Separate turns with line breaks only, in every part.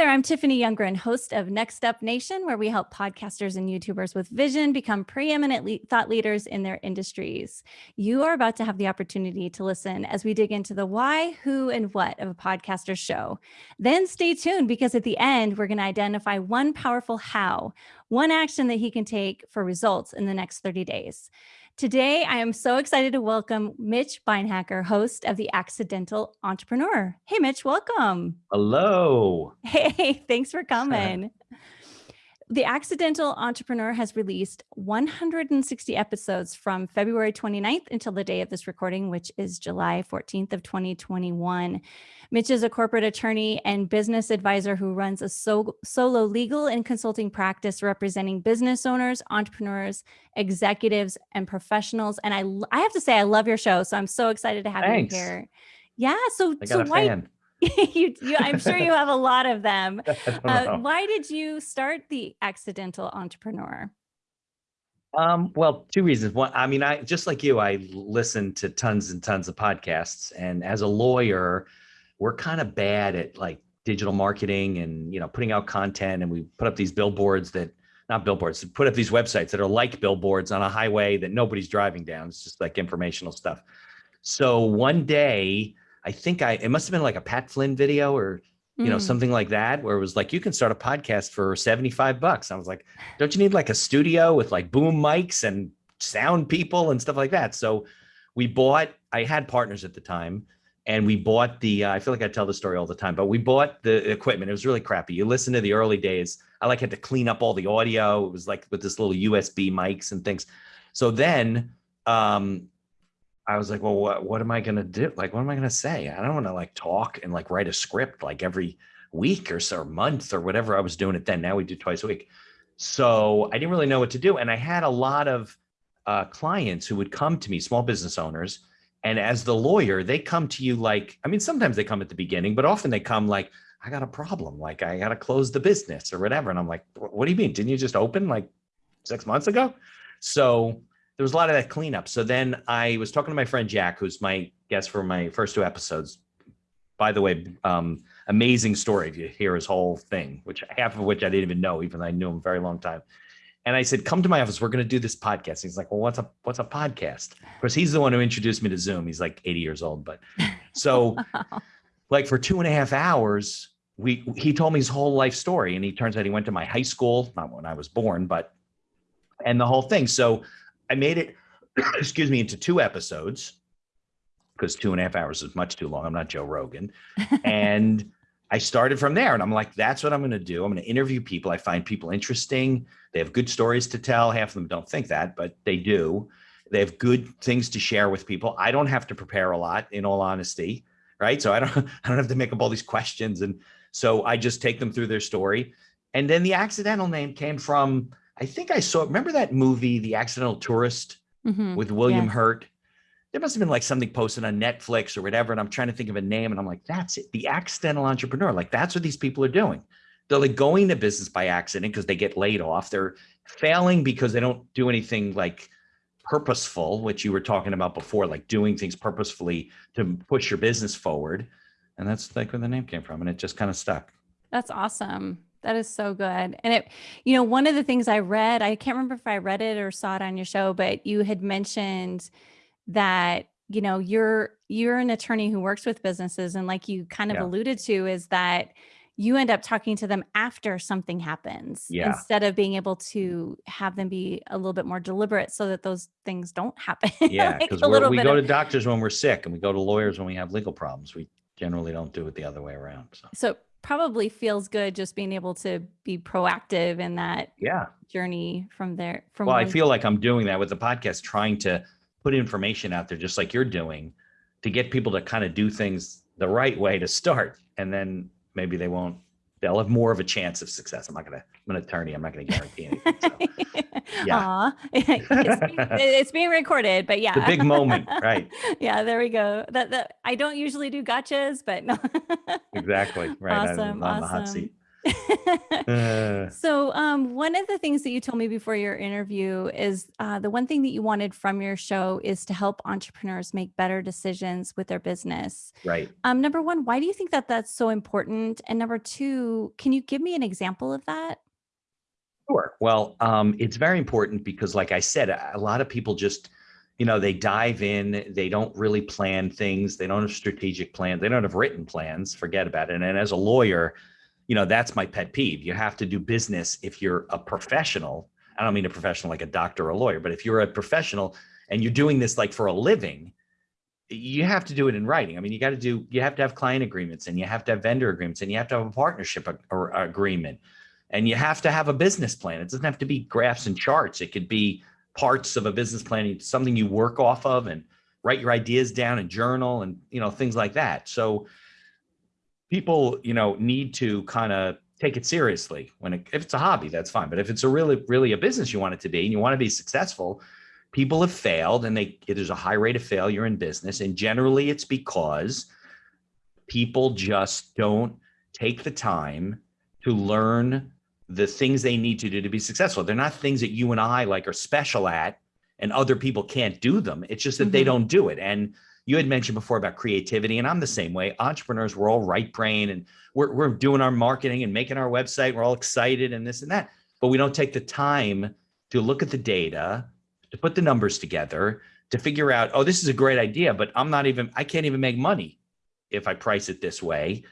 there, I'm Tiffany Youngren, host of Next Up Nation, where we help podcasters and YouTubers with vision become preeminent le thought leaders in their industries. You are about to have the opportunity to listen as we dig into the why, who, and what of a podcaster show. Then stay tuned because at the end, we're going to identify one powerful how, one action that he can take for results in the next 30 days. Today, I am so excited to welcome Mitch Beinhacker, host of The Accidental Entrepreneur. Hey, Mitch, welcome.
Hello.
Hey, thanks for coming. The Accidental Entrepreneur has released 160 episodes from February 29th until the day of this recording, which is July 14th of 2021. Mitch is a corporate attorney and business advisor who runs a so solo legal and consulting practice representing business owners, entrepreneurs, executives, and professionals. And I, I have to say, I love your show. So I'm so excited to have
Thanks.
you here. Yeah. So, so why,
fan.
you, you, I'm sure you have a lot of them. Uh, why did you start the accidental entrepreneur?
Um, well, two reasons. One, I mean, I just like you, I listen to tons and tons of podcasts, and as a lawyer, we're kind of bad at like digital marketing and you know putting out content, and we put up these billboards that not billboards, put up these websites that are like billboards on a highway that nobody's driving down. It's just like informational stuff. So one day, I think I it must have been like a Pat Flynn video or you know
Mm.
something like that where it was like you can start a podcast for 75 bucks. I was like don't you need like a studio with like boom mics and sound people and stuff like that? So we bought i had partners at the time and we bought the uh, i feel like i tell the story all the time but we bought the equipment. It was really crappy. You listen to the early days. I like had to clean up all the audio. It was like with this little usb mics and things. So then um I was like, well, what, what am I going to do? Like, what am I going to say? I don't want to like talk and like write a script like every week or so, or month or whatever I was doing it then. Now we do twice a week. So I didn't really know what to do. And I had a lot of uh, clients who would come to me, small business owners. And as the lawyer, they come to you like, I mean, sometimes they come at the beginning, but often they come like, I got a problem. Like, I got to close the business or whatever. And I'm like, what do you mean? Didn't you just open like six months ago? So there was a lot of that cleanup. So then I was talking to my friend Jack, who's my guest for my first two episodes. By the way, um, amazing story if you hear his whole thing, which half of which I didn't even know, even though I knew him a very long time. And I said, "Come to my office. We're going to do this podcast." He's like, "Well, what's a what's a podcast?" Of course, he's the one who introduced me to Zoom. He's like 80 years old, but so like for two and a half hours, we he told me his whole life story, and he turns out he went to my high school, not when I was born, but and the whole thing. So I made it, excuse me, into two episodes because two and a half hours is much too long. I'm not Joe Rogan. and I started from there and I'm like, that's what I'm going to do. I'm going to interview people. I find people interesting. They have good stories to tell. Half of them don't think that, but they do. They have good things to share with people. I don't have to prepare a lot in all honesty. Right. So I don't, I don't have to make up all these questions. And so I just take them through their story. And then the accidental name came from, I think I saw, remember that movie, The Accidental Tourist?
Mhm.
with William
Yes.
Hurt. There must have been like something posted on Netflix or whatever. And I'm trying to think of a name. And I'm like, that's it. The accidental entrepreneur. Like, that's what these people are doing. They're like going to business by accident because they get laid off. They're failing because they don't do anything like purposeful, which you were talking about before, like doing things purposefully to push your business forward. And that's like where the name came from. And it just kind of stuck.
That's awesome. That is so good. And it, you know, one of the things I read, I can't remember if I read it or saw it on your show, but you had mentioned that, you know, you're you're an attorney who works with businesses and like you kind of
Yeah.
alluded to is that you end up talking to them after something happens
Yeah.
instead of being able to have them be a little bit more deliberate so that those things don't happen.
Yeah. Because we go
of-
to doctors when we're sick and we go to lawyers when we have legal problems. We generally don't do it the other way around. So,
so probably feels good just being able to be proactive in that
yeah.
journey from there from
Well, I feel like I'm doing that with the podcast, trying to put information out there, just like you're doing, to get people to kind of do things the right way to start, and then maybe they won't. They'll have more of a chance of success. I'm not gonna. I'm an attorney. I'm not gonna guarantee anything. So. Yeah.
It's, being, it's being recorded, but yeah.
The big moment, right?
yeah, there we go. That that I don't usually do gotchas, but no.
Exactly. Right. I'm
Awesome,
on the hot
awesome.
Uh,
so um, one of the things that you told me before your interview is uh, the one thing that you wanted from your show is to help entrepreneurs make better decisions with their business.
right.
Um, number one, why do you think that that's so important? And number two, can you give me an example of that?
Sure. Well, um, it's very important because, like I said, a a lot of people just, you know, they dive in, they don't really plan things, they don't have strategic plans, they don't have written plans, forget about it. And as a lawyer, you know, that's my pet peeve. You have to do business if you're a professional. I don't mean a professional like a doctor or a lawyer, but if you're a professional and you're doing this like for a living, you have to do it in writing. I mean, you got to do, you have to have client agreements and you have to have vendor agreements and you have to have a partnership or agreement and you have to have a business plan. It doesn't have to be graphs and charts. It could be parts of a business plan, something you work off of and write your ideas down and journal and, you know, things like that. So people, you know, need to kind of take it seriously when it, if it's a hobby, that's fine. But if it's a really, really a business you want it to be and you want to be successful, people have failed and they, there's a high rate of failure in business. And generally it's because people just don't take the time to learn the things they need to do to be successful. They're not things that you and I like are special at and other people can't do them. It's just that they
Mhm.
don't do it. And you had mentioned before about creativity and I'm the same way. Entrepreneurs, we're all right brain and we're, we're doing our marketing and making our website. We're all excited and this and that, but we don't take the time to look at the data, to put the numbers together, to figure out, oh, this is a great idea, but I'm not even, I can't even make money if I price it this way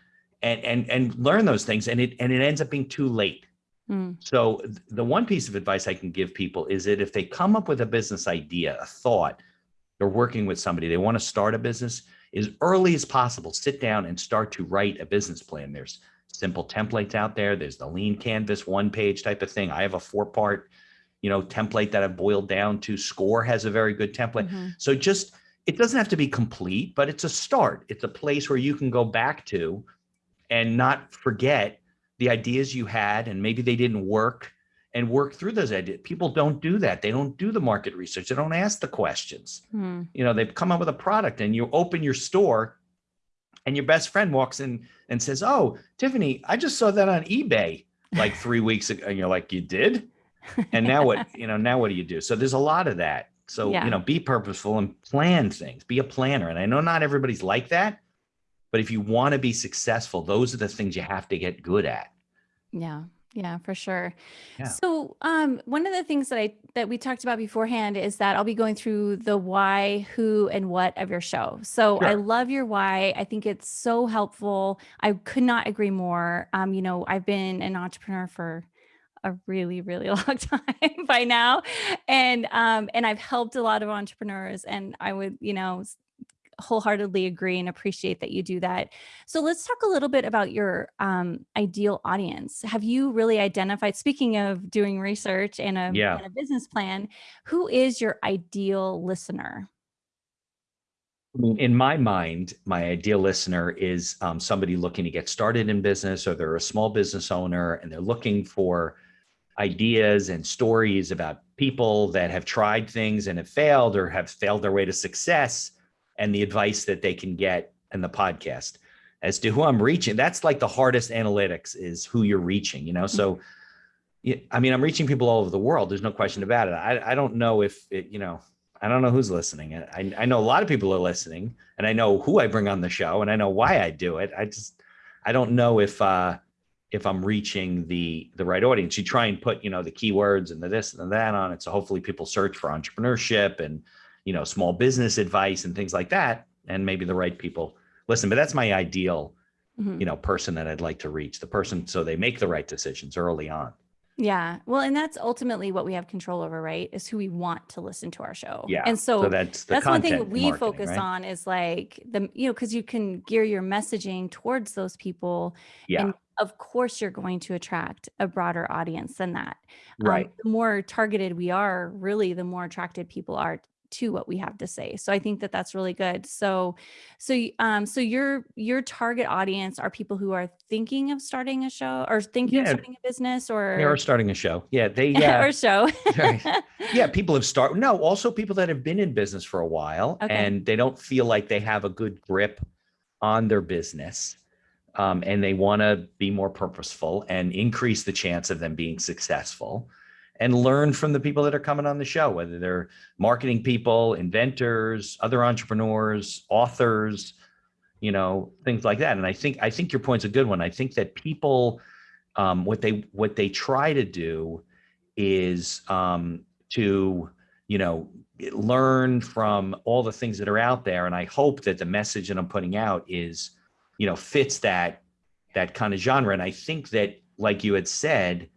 and, and, and learn those things. And it, and it ends up being too late.
Mm,
So th- the one piece of advice I can give people is that if they come up with a business idea, a thought, they're working with somebody, they want to start a business, as early as possible, sit down and start to write a business plan. There's simple templates out there. There's the lean canvas, one page type of thing. I have a four part, you know, template that I've boiled down to. Score has a very good template.
mhm.
So just, it doesn't have to be complete, but it's a start. It's a place where you can go back to and not forget the ideas you had and maybe they didn't work and work through those ideas. People don't do that. They don't do the market research. They don't ask the questions.
Mm,
You know, they've come up with a product and you open your store and your best friend walks in and says, "Oh, Tiffany, I just saw that on eBay like 3 weeks ago." And you're like, "You did?" And now what, you know, now what do you do? So there's a lot of that. So,
Yeah.
you know, be purposeful and plan things. Be a planner. And I know not everybody's like that, but if you want to be successful, those are the things you have to get good at.
Yeah, yeah, for sure.
Yeah.
So, um, one of the things that I that we talked about beforehand is that I'll be going through the why, who, and what of your show. So, I love your why. I think it's so helpful. I could not agree more. Um, you know, I've been an entrepreneur for a really, really long time by now, and um, and I've helped a lot of entrepreneurs, and I would, you know, wholeheartedly agree and appreciate that you do that. So let's talk a little bit about your um, ideal audience. Have you really identified, speaking of doing research and a,
Yeah.
and a business plan, who is your ideal listener?
In my mind, my ideal listener is um, somebody looking to get started in business or they're a small business owner and they're looking for ideas and stories about people that have tried things and have failed or have failed their way to success and the advice that they can get in the podcast as to who I'm reaching. That's like the hardest analytics is who you're reaching, you know? So, yeah, I mean, I'm reaching people all over the world. There's no question about it. I, I don't know if it, you know, I don't know who's listening. I, I know a lot of people are listening and I know who I bring on the show and I know why I do it. I just, I don't know if, uh, if I'm reaching the, the right audience. You try and put, you know, the keywords and the this and the that on it. So hopefully people search for entrepreneurship and, you know, small business advice and things like that. And maybe the right people listen, but that's my ideal,
Mhm.
you know, person that I'd like to reach the person. So they make the right decisions early on.
Yeah. Well, and that's ultimately what we have control over, right? Is who we want to listen to our show.
Yeah.
And so,
So that's the
that's one thing we focus
right?
on is like the, you know, because you can gear your messaging towards those people
Yeah.
And of course, you're going to attract a broader audience than that. Um,
Right.
the more targeted we are, really, the more attracted people are to what we have to say. So I think that that's really good. So, so, um, so your your target audience are people who are thinking of starting a show or thinking of starting a business or.
They are starting a show. Yeah. They, yeah.
or show.
Yeah people have started no also people that have been in business for a while
Okay.
and they don't feel like they have a good grip on their business um, and they want to be more purposeful and increase the chance of them being successful and learn from the people that are coming on the show, whether they're marketing people, inventors, other entrepreneurs, authors, you know, things like that. And I think I think your point's a good one. I think that people, um, what they what they try to do is um, to you know learn from all the things that are out there. And I hope that the message that I'm putting out is, you know, fits that that kind of genre. And I think that, like you had said,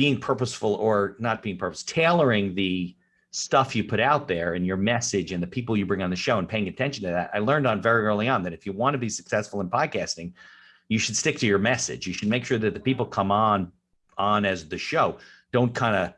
being purposeful or not being purpose, tailoring the stuff you put out there and your message and the people you bring on the show and paying attention to that. I learned on very early on that if you want to be successful in podcasting, you should stick to your message. You should make sure that the people come on on as the show don't kind of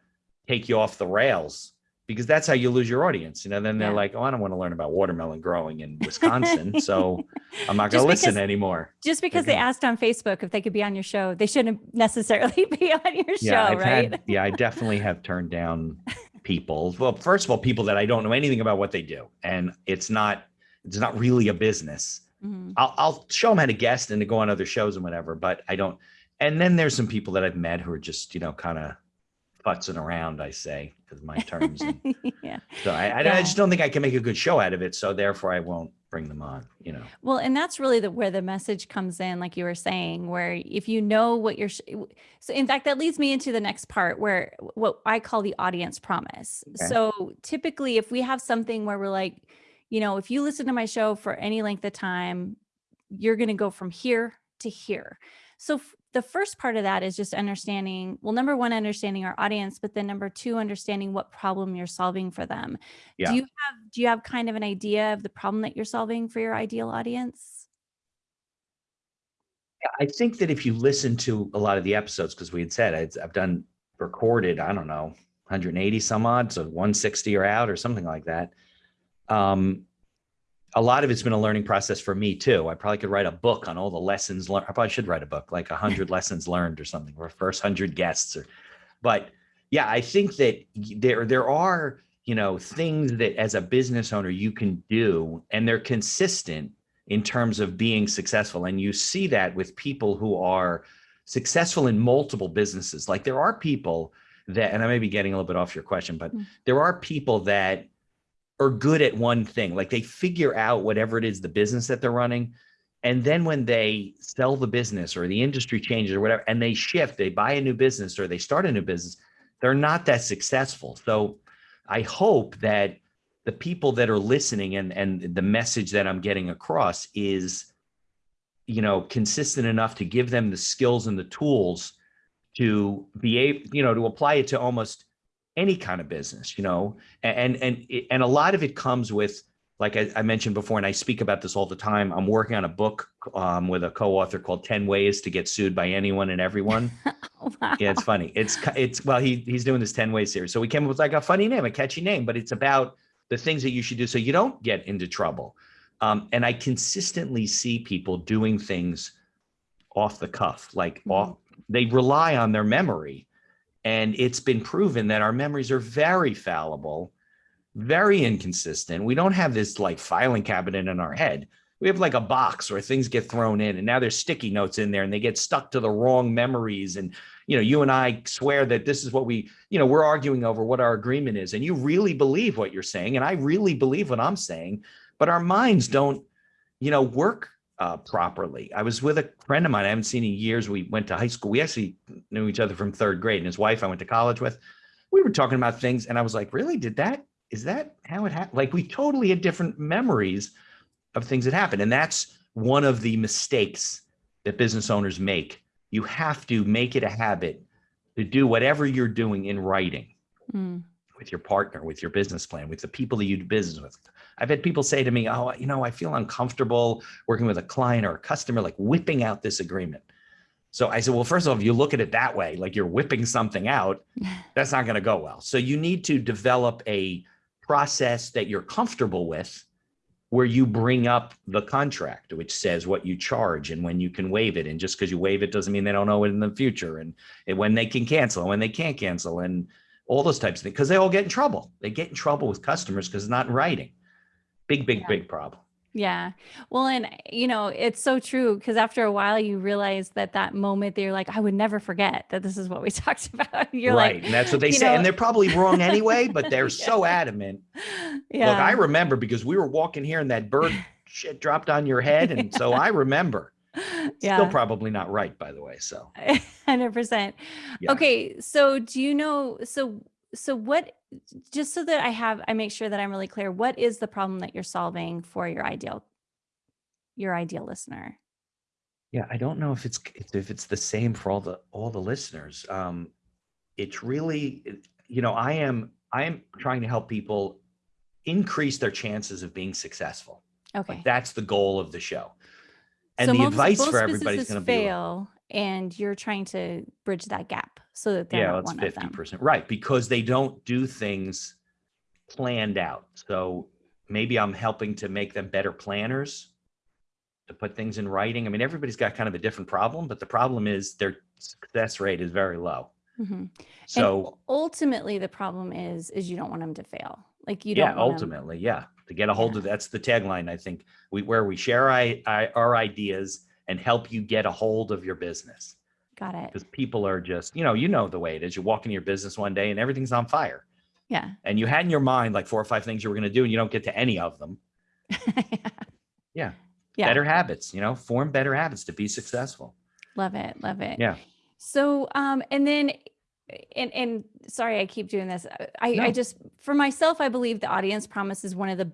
take you off the rails because that's how you lose your audience. You know, then they're yeah. like, oh, I don't want to learn about watermelon growing in Wisconsin. so I'm not going to listen anymore.
Just because they asked on Facebook if they could be on your show, they shouldn't necessarily be on your yeah, show,
I've
right?
Had, yeah, I definitely have turned down people. Well, first of all, people that I don't know anything about what they do. And it's not, it's not really a business. Mm-hmm. I'll, I'll show them how to guest and to go on other shows and whatever, but I don't. And then there's some people that I've met who are just, you know, kind of futzing around, I say, because my terms. And, yeah. So I, I, yeah. I, just don't think I can make a good show out of it. So therefore, I won't bring them on. You know.
Well, and that's really the where the message comes in, like you were saying, where if you know what you're. So in fact, that leads me into the next part, where what I call the audience promise. Okay. So typically, if we have something where we're like, you know, if you listen to my show for any length of time, you're going to go from here to here. So the first part of that is just understanding, well, number one, understanding our audience, but then number two, understanding what problem you're solving for them. Yeah. Do you have, do you have kind of an idea of the problem that you're solving for your ideal audience?
I think that if you listen to a lot of the episodes, because we had said I've done recorded, I don't know, 180 some odd, so 160 are out or something like that. Um, a lot of it's been a learning process for me too. I probably could write a book on all the lessons learned. I probably should write a book, like a hundred lessons learned or something, or first hundred guests. Or, but yeah, I think that there there are you know things that as a business owner you can do, and they're consistent in terms of being successful. And you see that with people who are successful in multiple businesses. Like there are people that, and I may be getting a little bit off your question, but mm. there are people that are good at one thing. Like they figure out whatever it is, the business that they're running. And then when they sell the business or the industry changes or whatever, and they shift, they buy a new business or they start a new business, they're not that successful. So I hope that the people that are listening and, and the message that I'm getting across is, you know, consistent enough to give them the skills and the tools to be able, you know, to apply it to almost any kind of business, you know, and and and a lot of it comes with, like I, I mentioned before, and I speak about this all the time. I'm working on a book um, with a co-author called 10 Ways to Get Sued by Anyone and Everyone. wow. Yeah, it's funny. It's it's well, he he's doing this 10 Ways series. So we came up with like a funny name, a catchy name, but it's about the things that you should do so you don't get into trouble. Um, and I consistently see people doing things off the cuff, like mm -hmm. off, they rely on their memory and it's been proven that our memories are very fallible, very inconsistent. We don't have this like filing cabinet in our head. We have like a box where things get thrown in and now there's sticky notes in there and they get stuck to the wrong memories. And, you know, you and I swear that this is what we, you know, we're arguing over what our agreement is. And you really believe what you're saying. And I really believe what I'm saying, but our minds don't, you know, work uh, properly. I was with a friend of mine I haven't seen in years. We went to high school. We actually knew each other from third grade and his wife I went to college with. We were talking about things and I was like, really, did that, is that how it happened? Like we totally had different memories of things that happened. And that's one of the mistakes that business owners make. You have to make it a habit to do whatever you're doing in writing. Mm with your partner, with your business plan, with the people that you do business with. I've had people say to me, oh, you know, I feel uncomfortable working with a client or a customer, like whipping out this agreement. So I said, well, first of all, if you look at it that way, like you're whipping something out, that's not going to go well. So you need to develop a process that you're comfortable with where you bring up the contract, which says what you charge and when you can waive it. And just because you waive it doesn't mean they don't know it in the future and, and when they can cancel and when they can't cancel and all those types of things, because they all get in trouble. They get in trouble with customers because it's not in writing. Big, big, yeah. big problem.
Yeah. Well, and you know, it's so true because after a while you realize that that moment that you're like, I would never forget that this is what we talked about. You're
right.
like,
and that's what they say.
know-
And they're probably wrong anyway, but they're
Yeah.
so adamant.
yeah.
Look, I remember because we were walking here and that bird shit dropped on your head. And so I remember.
yeah.
Still probably not right, by the way. So
Hundred percent.
Yeah.
Okay, so do you know? So so what? Just so that I have, I make sure that I'm really clear. What is the problem that you're solving for your ideal, your ideal listener?
yeah, I don't know if it's if it's the same for all the all the listeners. Um, it's really, you know, I am I am trying to help people increase their chances of being successful.
Okay.
Like that's the goal of the show. And
So
the
most-
advice
most
for everybody's
businesses
going to be
fail, and you're trying to bridge that gap so that they're
yeah,
not
it's
one of
fifty
them.
percent right because they don't do things planned out. So maybe I'm helping to make them better planners to put things in writing. I mean, everybody's got kind of a different problem, but the problem is their success rate is very low.
Mhm.
So
and ultimately, the problem is is you don't want them to fail. Like you
yeah,
don't. want 'em-
ultimately, yeah, to get a hold
Yeah.
of that's the tagline. I think we where we share I, I, our ideas and help you get a hold of your business
Got it.
because people are just you know you know the way it is. You walk into your business one day and everything's on fire,
Yeah.
and you had in your mind like four or five things you were going to do, and you don't get to any of them. Yeah.
Yeah.
Better habits, you know, form better habits to be successful.
Love it. Love it.
Yeah.
So, um, and then, and and sorry, I keep doing this. I I just for myself, I believe the audience promise is one of the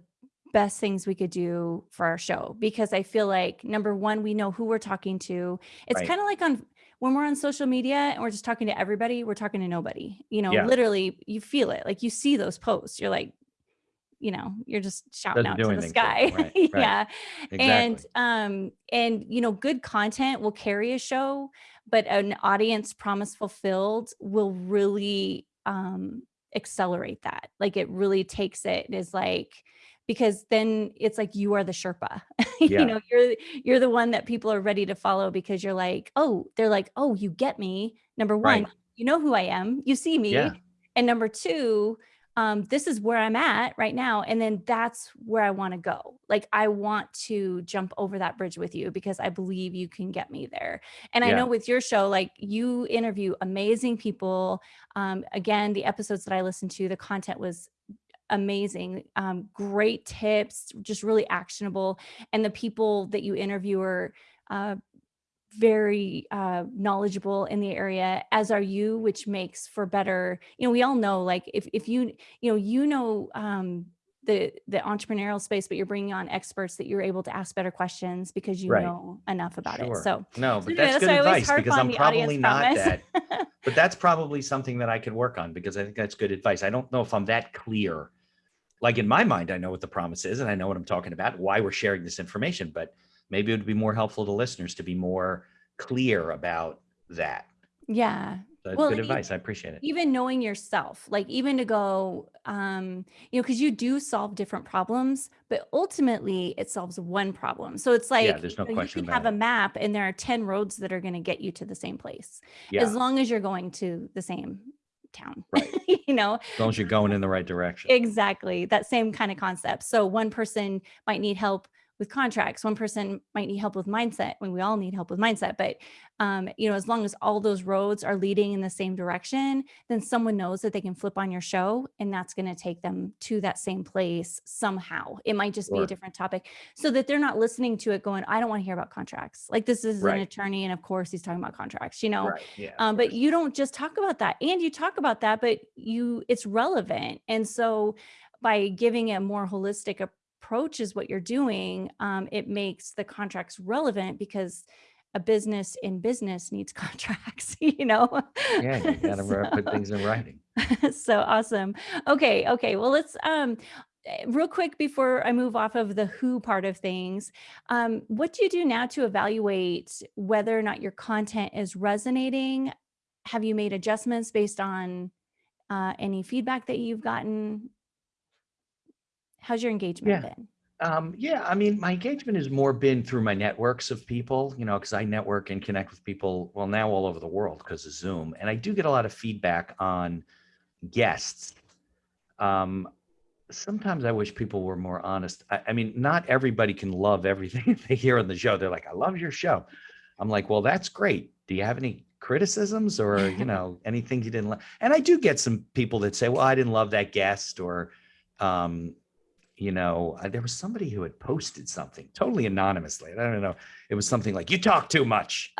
best things we could do for our show because I feel like number one, we know who we're talking to. It's
Right.
kind of like on when we're on social media and we're just talking to everybody, we're talking to nobody. You know,
Yeah.
literally, you feel it. Like you see those posts, you're like, you know, you're just shouting
Doesn't
out to the sky.
Right, right.
yeah
Exactly.
and um and you know good content will carry a show but an audience promise fulfilled will really um accelerate that like it really takes it is like because then it's like you are the sherpa
Yeah.
you know you're you're the one that people are ready to follow because you're like oh they're like oh you get me number one
Right.
you know who i am you see me
Yeah.
and number two um, this is where I'm at right now. And then that's where I want to go. Like, I want to jump over that bridge with you because I believe you can get me there. And I know with your show, like, you interview amazing people. Um, again, the episodes that I listened to, the content was amazing. Um, great tips, just really actionable. And the people that you interview are, uh, very uh, knowledgeable in the area as are you which makes for better you know we all know like if, if you you know you know um, the the entrepreneurial space but you're bringing on experts that you're able to ask better questions because you
Right.
know enough about
Sure.
it so
No, but
anyway,
that's good
why I always
advice because I'm probably not that. But that's probably something that I could work on because I think that's good advice. I don't know if I'm that clear. Like in my mind, I know what the promise is and I know what I'm talking about, why we're sharing this information, but maybe it would be more helpful to listeners to be more clear about that.
yeah
That's
Well,
good advice. I appreciate it.
even knowing yourself like even to go um you know because you do solve different problems but ultimately it solves one problem so it's like yeah,
there's no
you know,
question
you can have a map and there are 10 roads that are going to get you to the same place
Yeah.
as long as you're going to the same town
Right.
you know
As long as you're going in the right direction.
exactly that same kind of concept so one person might need help with contracts. One person might need help with mindset when we all need help with mindset but um, you know as long as all those roads are leading in the same direction then someone knows that they can flip on your show and that's going to take them to that same place somehow. It might just be a different topic so that they're not listening to it going i don't want to hear about contracts. Like this is an attorney and of course he's talking about contracts you know?
Right. Yeah.
um, but you don't just talk about that and you talk about that but you it's relevant and so by giving a more holistic approach is what you're doing um, it makes the contracts relevant because a business in business needs contracts you know?
Yeah, you gotta
So-
put things in writing.
so awesome. Okay okay well let's um eh, real quick before i move off of the who part of things um, what do you do now to evaluate whether or not your content is resonating? Have you made adjustments based on uh, any feedback that you've gotten how's your engagement
Yeah.
been
Um, yeah, I mean, my engagement has more been through my networks of people, you know, because I network and connect with people, well, now all over the world because of Zoom. And I do get a lot of feedback on guests. Um, sometimes I wish people were more honest. I, I mean, not everybody can love everything they hear on the show. They're like, I love your show. I'm like, well, that's great. Do you have any criticisms or, you know, anything you didn't like? And I do get some people that say, well, I didn't love that guest or, um, you know, uh, there was somebody who had posted something totally anonymously. I don't know. It was something like, you talk too much.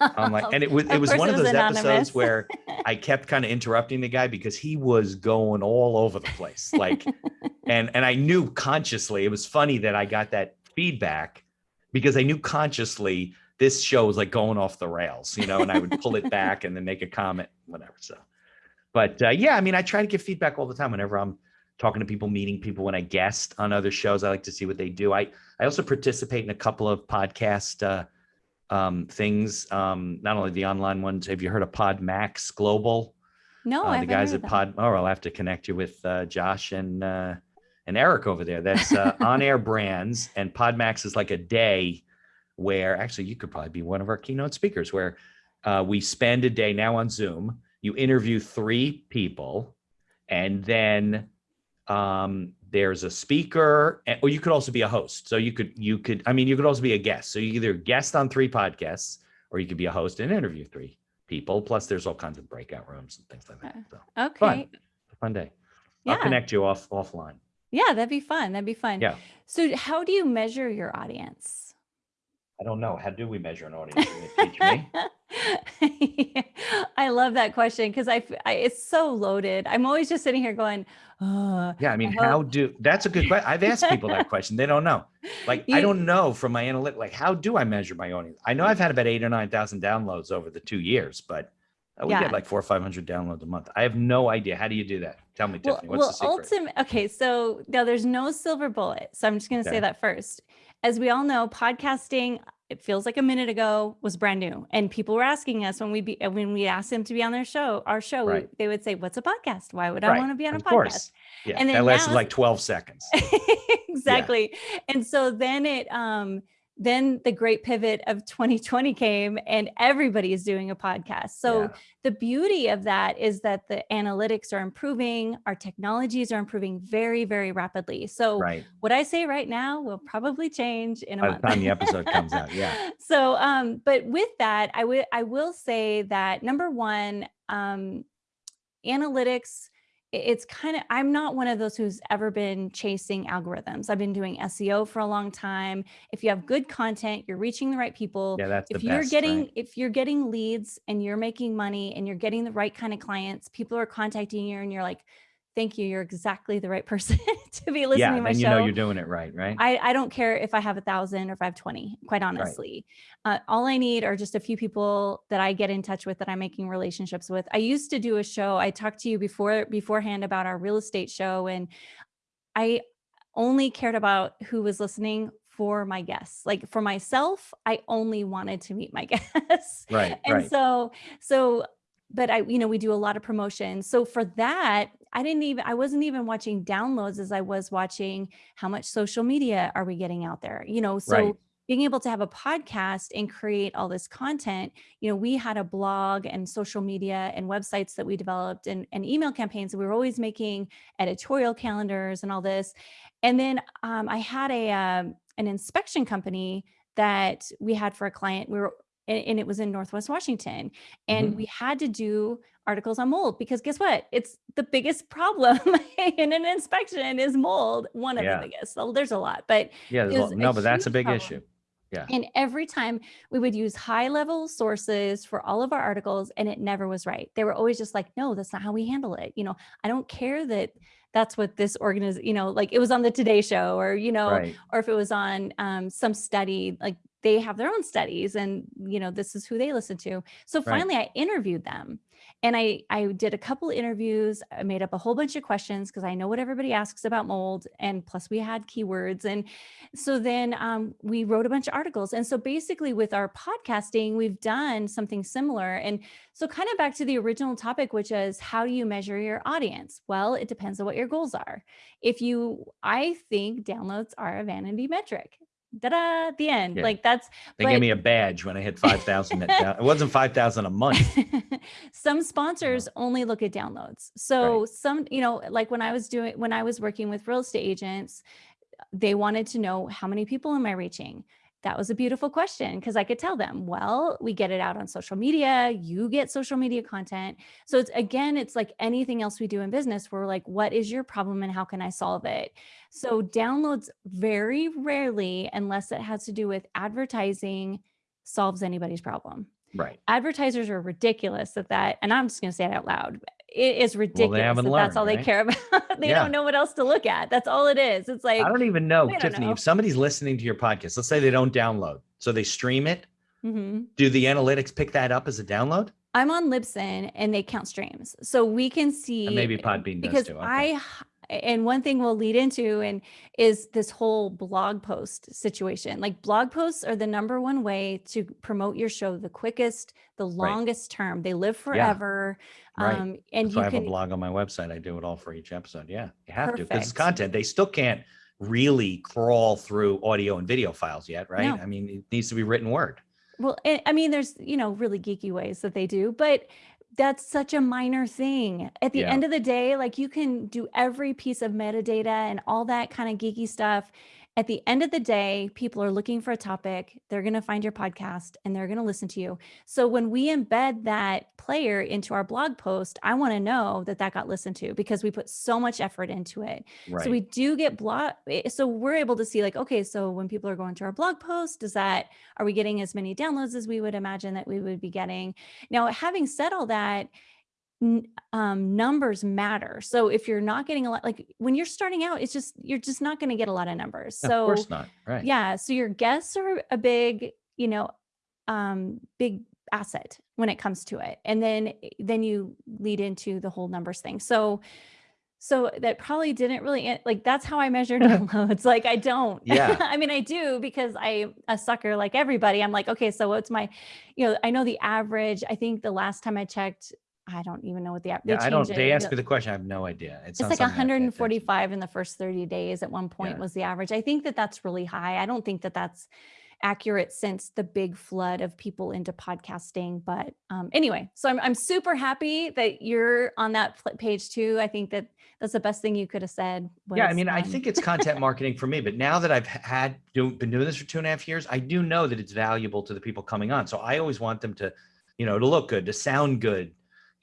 I'm like, and it was, it was one of those
anonymous.
episodes where I kept kind of interrupting the guy because he was going all over the place. Like, and and I knew consciously it was funny that I got that feedback because I knew consciously this show was like going off the rails, you know, and I would pull it back and then make a comment, whatever. So, but uh, yeah, I mean, I try to give feedback all the time whenever I'm talking to people, meeting people. When I guest on other shows, I like to see what they do. I I also participate in a couple of podcast uh, um, things. Um, not only the online ones. Have you heard of Pod Max Global?
no,
uh,
I
the
haven't
The
guys
at Pod. Oh, I'll have to connect you with uh, Josh and uh, and Eric over there. That's uh, on air brands, and Podmax is like a day where actually you could probably be one of our keynote speakers. Where uh, we spend a day now on Zoom. You interview three people, and then um, there's a speaker, or you could also be a host. So you could you could I mean you could also be a guest. So you either guest on three podcasts, or you could be a host and interview three people. Plus, there's all kinds of breakout rooms and things like that. So.
Okay.
fun. fun day. I'll connect you off offline.
Yeah, that'd be fun. That'd be fun.
Yeah.
So how do you measure your audience?
I don't know. How do we measure an audience? Me?
I love that question because I—it's so loaded. I'm always just sitting here going, oh,
Yeah, I mean,
hope-
how do that's a good question. I've asked people that question. They don't know. Like, I don't know from my analytic, like, how do I measure my audience? I know I've had about eight or nine thousand downloads over the two years, but uh, we
Yeah.
get like four or five hundred downloads a month. I have no idea. How do you do that? Tell me,
well,
Tiffany. What's
well,
the secret?
ultimate. Okay, so now there's no silver bullet. So I'm just going to
Okay.
say that first. As we all know, podcasting. It feels like a minute ago was brand new, and people were asking us when we be uh, when we asked them to be on their show, our show. we- they would say, "What's a podcast? Why would I
Right,
want to be on a
of
podcast?"
course. Yeah,
and
that lasted
now-
like 12 seconds.
exactly. And so then it um then the great pivot of 2020 came and everybody is doing a podcast. So
Yeah.
the beauty of that is that the analytics are improving, our technologies are improving very very rapidly. So
right.
what I say right now will probably change in a
By the
month.
time the episode comes out, yeah.
So um but with that I would I will say that number 1 um analytics it's kind of i'm not one of those who's ever been chasing algorithms. I've been doing seo for a long time. If you have good content you're reaching the right people.
Yeah, that's the
if you're
best,
getting
right?
if you're getting leads and you're making money and you're getting the right kind of clients people are contacting you and you're like thank you you're exactly the right person to be listening
Yeah,
to my
then you
show
know you're doing it right, right?
I, I don't care if I have a thousand or if I have 20, quite honestly. Uh, all I need are just a few people that I get in touch with that I'm making relationships with. I used to do a show. I talked to you before beforehand about our real estate show, and I only cared about who was listening for my guests. Like for myself, I only wanted to meet my guests
right,
and
right.
so so but i you know we do a lot of promotion so for that i didn't even i wasn't even watching downloads as i was watching how much social media are we getting out there? You know so
Right.
being able to have a podcast and create all this content you know we had a blog and social media and websites that we developed and, and email campaigns we were always making editorial calendars and all this. And then um, i had a um, an inspection company that we had for a client. We were and, and it was in Northwest Washington. And
Mhm.
we had to do articles on mold because guess what? It's the biggest problem in an inspection is mold, one of
Yeah.
the biggest. So there's a lot, but
Yeah,
it
there's a
was
lot- no, but that's a big
problem.
issue. Yeah.
And every time we would use high level sources for all of our articles and it never was right. They were always just like, no, that's not how we handle it. You know, I don't care that that's what this organization, you know, like it was on the Today Show or, you know,
Right.
or if it was on um, some study, like they have their own studies and, you know, this is who they listen to. So
Right.
finally I interviewed them and I, I did a couple interviews. I made up a whole bunch of questions because I know what everybody asks about mold. And plus we had keywords. And so then um, we wrote a bunch of articles. And so basically with our podcasting, we've done something similar. And so kind of back to the original topic, which is how do you measure your audience? Well, it depends on what your goals are. If you, I think downloads are a vanity metric. Da-da, the end.
Yeah.
Like that's
They
but-
gave me a badge when I hit 5,000. it wasn't 5,000 a month.
some uh-huh. sponsors only look at downloads. So some, you know, like when I was doing when I was working with real estate agents, they wanted to know how many people am I reaching? That was a beautiful question because I could tell them, well, we get it out on social media, you get social media content. So it's again, it's like anything else we do in business. We're like, what is your problem and how can I solve it? So downloads very rarely, unless it has to do with advertising, solves anybody's problem
Right.
advertisers are ridiculous at that. And I'm just going to say it out loud. It is ridiculous
haven't
that that's all they care about. they
Yeah.
don't know what else to look at. That's all it is. It's like,
I don't even know,
don't
Tiffany,
know.
if somebody's listening to your podcast, let's say they don't download. So they stream it.
Mhm.
Do the analytics pick that up as a download?
I'm on Libsyn and they count streams. So we can see
And maybe Podbean does too. okay.
I and one thing we'll lead into and is this whole blog post situation. Like blog posts are the number one way to promote your show the quickest, the longest term. They live forever.
Right.
Um, and
so I
you
have
can
a blog on my website. I do it all for each episode. Yeah, you have to because it's content. They still can't really crawl through audio and video files yet, right?
No.
I mean, it needs to be written word.
Well, I I mean, there's, you know, really geeky ways that they do, but that's such a minor thing. At the
Yeah.
end of the day, like you can do every piece of metadata and all that kind of geeky stuff. At the end of the day, people are looking for a topic. They're going to find your podcast and they're going to listen to you. So when we embed that player into our blog post, I want to know that that got listened to because we put so much effort into it.
Right.
So we do get blog. eh, So we're able to see like, okay, so when people are going to our blog post, does that, are we getting as many downloads as we would imagine that we would be getting? Now, having said all that, um, numbers matter. So if you're not getting a lot, like when you're starting out, it's just, you're just not going to get a lot of numbers.
of
So
course not. Right.
yeah. So your guests are a big, you know, um, big asset when it comes to it. And then, then you lead into the whole numbers thing. So, so that probably didn't really like, that's how I measure downloads. Like I don't,
Yeah.
I mean, I do because I a sucker like everybody. I'm like, okay, so what's my, you know, I know the average, I think the last time I checked, I don't even know what the, app-
Yeah, I don't.
changed
They
it.
ask me the question. I have no idea. It's,
It's like
something I pay attention to.
145 in the first 30 days at one point
Yeah.
was the average. I think that that's really high. I don't think that that's accurate since the big flood of people into podcasting. But um, anyway, so I'm, I'm super happy that you're on that page too. I think that that's the best thing you could have said.
yeah, I
was,
mean, I
um,
think it's content marketing for me. But now that I've had do, been doing this for two and a half years, I do know that it's valuable to the people coming on. So I always want them to, you know, to look good, to sound good.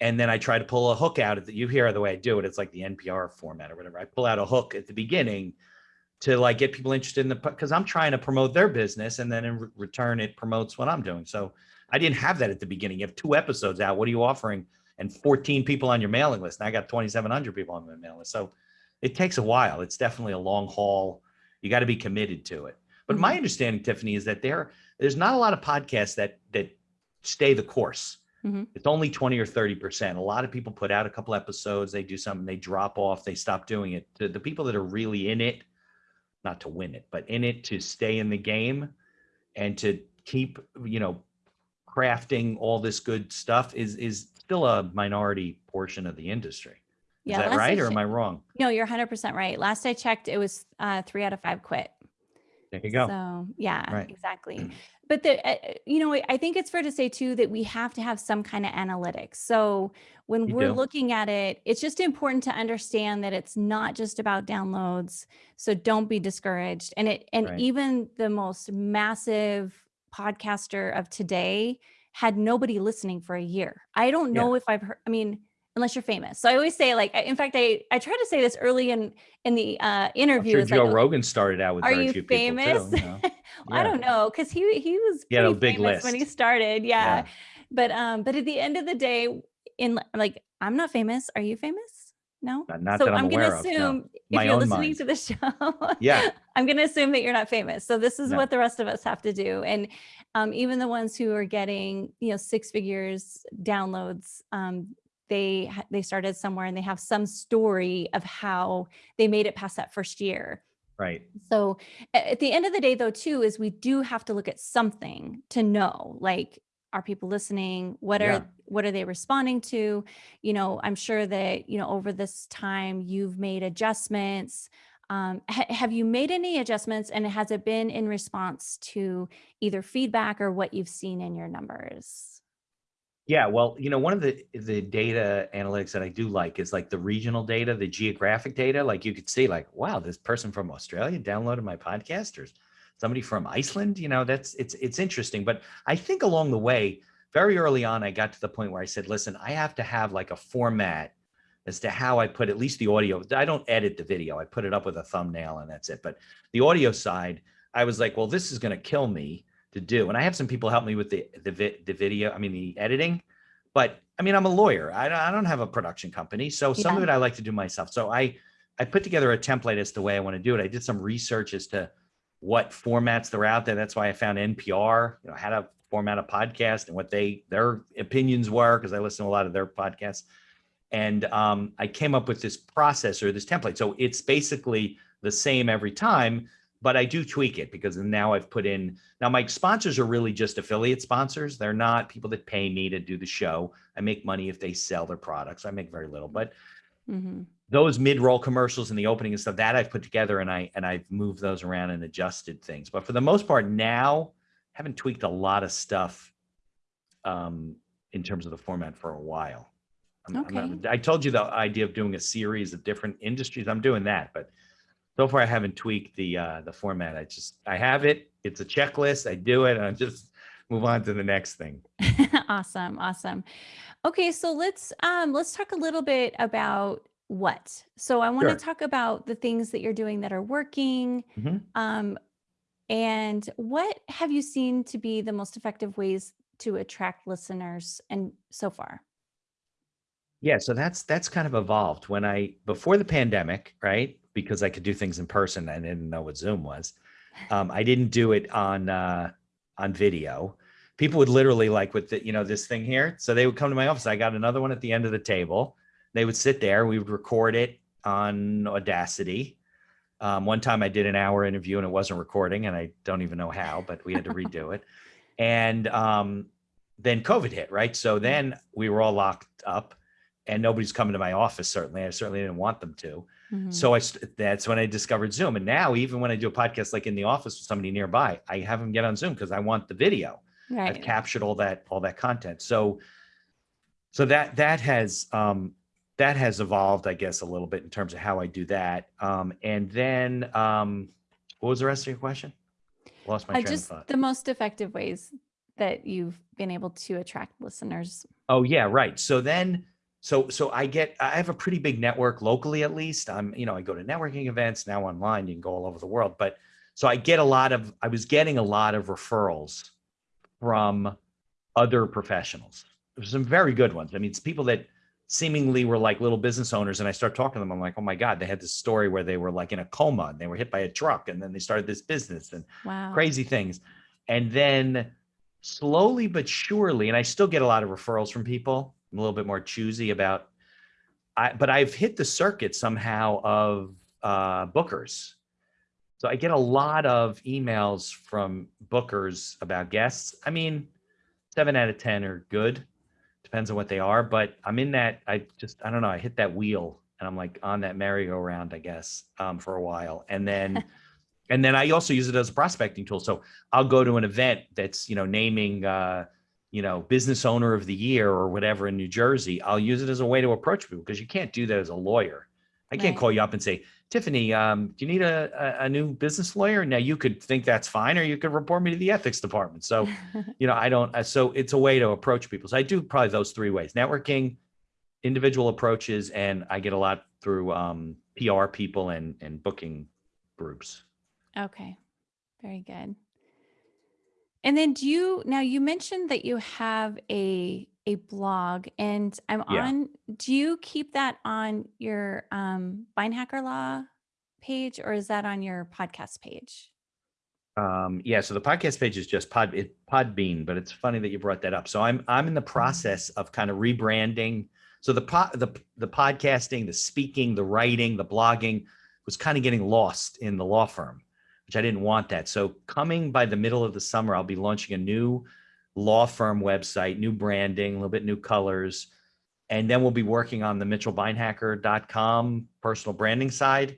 And then I try to pull a hook out of that. You hear the way I do it. It's like the NPR format or whatever. I pull out a hook at the beginning to like get people interested in the because I'm trying to promote their business, and then in re- return it promotes what I'm doing. So I didn't have that at the beginning. You have two episodes out. What are you offering? And 14 people on your mailing list. And I got 2,700 people on my mailing list. So it takes a while. It's definitely a long haul. You got to be committed to it. But my mm-hmm. understanding, Tiffany, is that there there's not a lot of podcasts that that stay the course.
Mhm.
It's only 20 or 30 percent. A lot of people put out a couple episodes, they do something, they drop off, they stop doing it. The, the people that are really in it, not to win it, but in it to stay in the game and to keep, you know, crafting all this good stuff is is still a minority portion of the industry. Is
Yeah,
that right or am I wrong?
No, you're 100% right. Last I checked, it was uh, three out of five quit.
There you go.
So yeah,
Right.
exactly. But the, uh, you know, I think it's fair to say too that we have to have some kind of analytics. So when
You
we're
do.
looking at it, it's just important to understand that it's not just about downloads. So don't be discouraged. And it, and
Right.
even the most massive podcaster of today had nobody listening for a year. I don't
Yeah.
know if I've heard. I mean, unless you're famous. So I always say, like, in fact, I I try to say this early in in the uh,
I'm
interview.
sure Joe
like,
Rogan started out with
are
very
you
few
famous?
people too. you know?
I don't know because he he was
He a big
famous when he started. Yeah.
Yeah.
but um, but at the end of the day, in like I'm not famous. Are you famous? No.
Not- not
so
that I'm
gonna
aware of, no.
assume if you're listening
mind.
to the show,
Yeah.
I'm gonna assume that you're not famous. So this is
No.
what the rest of us have to do. And um, even the ones who are getting you know six figures downloads, um, they they started somewhere and they have some story of how they made it past that first year.
Right.
So at the end of the day, though, too, is we do have to look at something to know, like, are people listening? What are
Yeah.
what are they responding to? You know, I'm sure that you know over this time you've made adjustments. Um, ha- have you made any adjustments and has it been in response to either feedback or what you've seen in your numbers?
Yeah, well, you know, one of the the data analytics that I do like is like the regional data, the geographic data. Like you could see, like, wow, this person from Australia downloaded my podcast, or somebody from Iceland. You know, that's it's it's interesting. But I think along the way, very early on, I got to the point where I said, listen, I have to have like a format as to how I put at least the audio. I don't edit the video. I put it up with a thumbnail and that's it. But the audio side, I was like, well, this is going to kill me to do. And I have some people help me with the the, the video. I mean, the editing. But I mean, I'm a lawyer. I don't, I don't have a production company, so some
Yeah.
of it I like to do myself. So I I put together a template as to the way I want to do it. I did some research as to what formats they're out there. That's why I found NPR. You know, how to format a podcast and what they their opinions were because I listen to a lot of their podcasts. And um, I came up with this process or this template. So it's basically the same every time, but I do tweak it because now I've put in now my sponsors are really just affiliate sponsors. They're not people that pay me to do the show. I make money if they sell their products. I make very little, but
Mhm.
those mid-roll commercials and the opening and stuff that I've put together and I and I've moved those around and adjusted things. But for the most part now, I haven't tweaked a lot of stuff um in terms of the format for a while. I'm- I'm not-
Okay.
I told you the idea of doing a series of different industries. I'm doing that, but so far I haven't tweaked the uh the format. I just I have it. It's a checklist. I do it and I just move on to the next thing.
awesome awesome okay so let's um let's talk a little bit about what so i want to
Sure.
talk about the things that you're doing that are working
Mhm.
um and what have you seen to be the most effective ways to attract listeners and so far
Yeah, so that's that's kind of evolved. When I before the pandemic, right? Because I could do things in person, I didn't know what Zoom was. Um, I didn't do it on uh, on video. People would literally like with the, you know this thing here. So they would come to my office. I got another one at the end of the table. They would sit there. We would record it on Audacity. Um, one time I did an hour interview and it wasn't recording, and I don't even know how, but we had to redo it. And um, then COVID hit, right? So then we were all locked up and nobody's coming to my office. Certainly, I certainly didn't want them to.
Mhm.
So I that's when I discovered Zoom. And now, even when I do a podcast like in the office with somebody nearby, I have them get on Zoom because I want the video. I've captured all that all that content. So so that that has um, that has evolved, I guess, a little bit in terms of how I do that. Um, and then um, what was the rest of your question? Lost my
uh,
train
just
of thought.
the most effective ways that you've been able to attract listeners
Oh yeah, right. So then, so so I get I have a pretty big network locally at least. I'm you know I go to networking events now online. You can go all over the world, but so I get a lot of I was getting a lot of referrals from other professionals. There's some very good ones. I mean, it's people that seemingly were like little business owners, and I start talking to them. I'm like, oh my god, they had this story where they were like in a coma and they were hit by a truck, and then they started this business and
wow
crazy things. And then slowly but surely, and I still get a lot of referrals from people. I'm a little bit more choosy about I but I've hit the circuit somehow of uh bookers. So I get a lot of emails from bookers about guests. I mean, seven out of 10 are good. Depends on what they are, but I'm in that, I just, I don't know, I hit that wheel and I'm like on that merry-go-round, I guess, um, for a while. And then and then I also use it as a prospecting tool. So I'll go to an event that's, you know, naming, uh, you know, business owner of the year or whatever in New Jersey. I'll use it as a way to approach people because you can't do that as a lawyer. I can't
Right.
call you up and say, Tiffany, um, do you need a, a, a new business lawyer? Now you could think that's fine, or you could report me to the ethics department. So, you know, I don't, uh, so it's a way to approach people. So I do probably those three ways, networking, individual approaches, and I get a lot through um, PR people and, and booking groups.
Okay. Very good. And then do you now you mentioned that you have a a blog and I'm
Yeah.
on do you keep that on your um Hacker Law page or is that on your podcast page?
Um, yeah, so the podcast page is just Pod it, Podbean, but it's funny that you brought that up. So I'm I'm in the process of kind of rebranding. So the po- the the podcasting, the speaking, the writing, the blogging was kind of getting lost in the law firm, which I didn't want that. So coming by the middle of the summer, I'll be launching a new law firm website, new branding, a little bit new colors, and then we'll be working on the mitchellbeinhaker.com personal branding side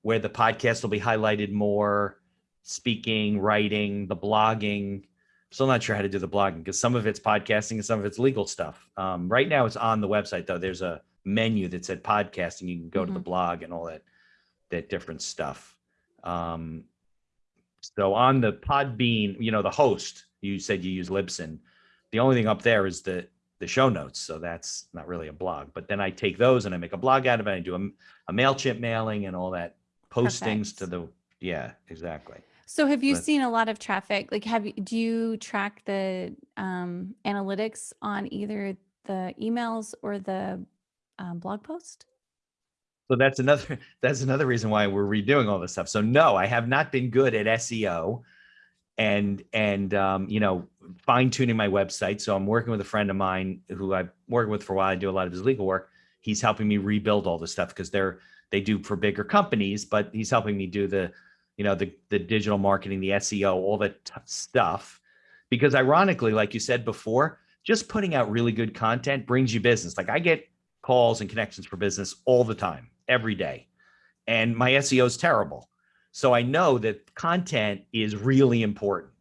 where the podcast will be highlighted more, speaking, writing, the blogging. Still not sure how to do the blogging because some of it's podcasting and some of it's legal stuff. Um, right now it's on the website though. There's a menu that said podcasting. You can go to the blog and all that, that different stuff. Um, so on the Podbean, you know, the host, you said you use Libsyn. The only thing up there is the the show notes. So that's not really a blog. But then I take those and I make a blog out of it. I do a, a MailChimp mailing and all that postings
Perfect.
to the yeah, exactly.
So have you
But-
seen a lot of traffic? Like have you, do you track the um, analytics on either the emails or the um, blog post?
So that's another that's another reason why we're redoing all this stuff. So no, I have not been good at SEO and and um, you know fine tuning my website. So I'm working with a friend of mine who I've worked with for a while. I do a lot of his legal work. He's helping me rebuild all this stuff because they're they do for bigger companies, but he's helping me do the you know the the digital marketing, the SEO, all that stuff. Because ironically, like you said before, just putting out really good content brings you business. Like I get calls and connections for business all the time, every day. And my SEO is terrible. So I know that content is really important.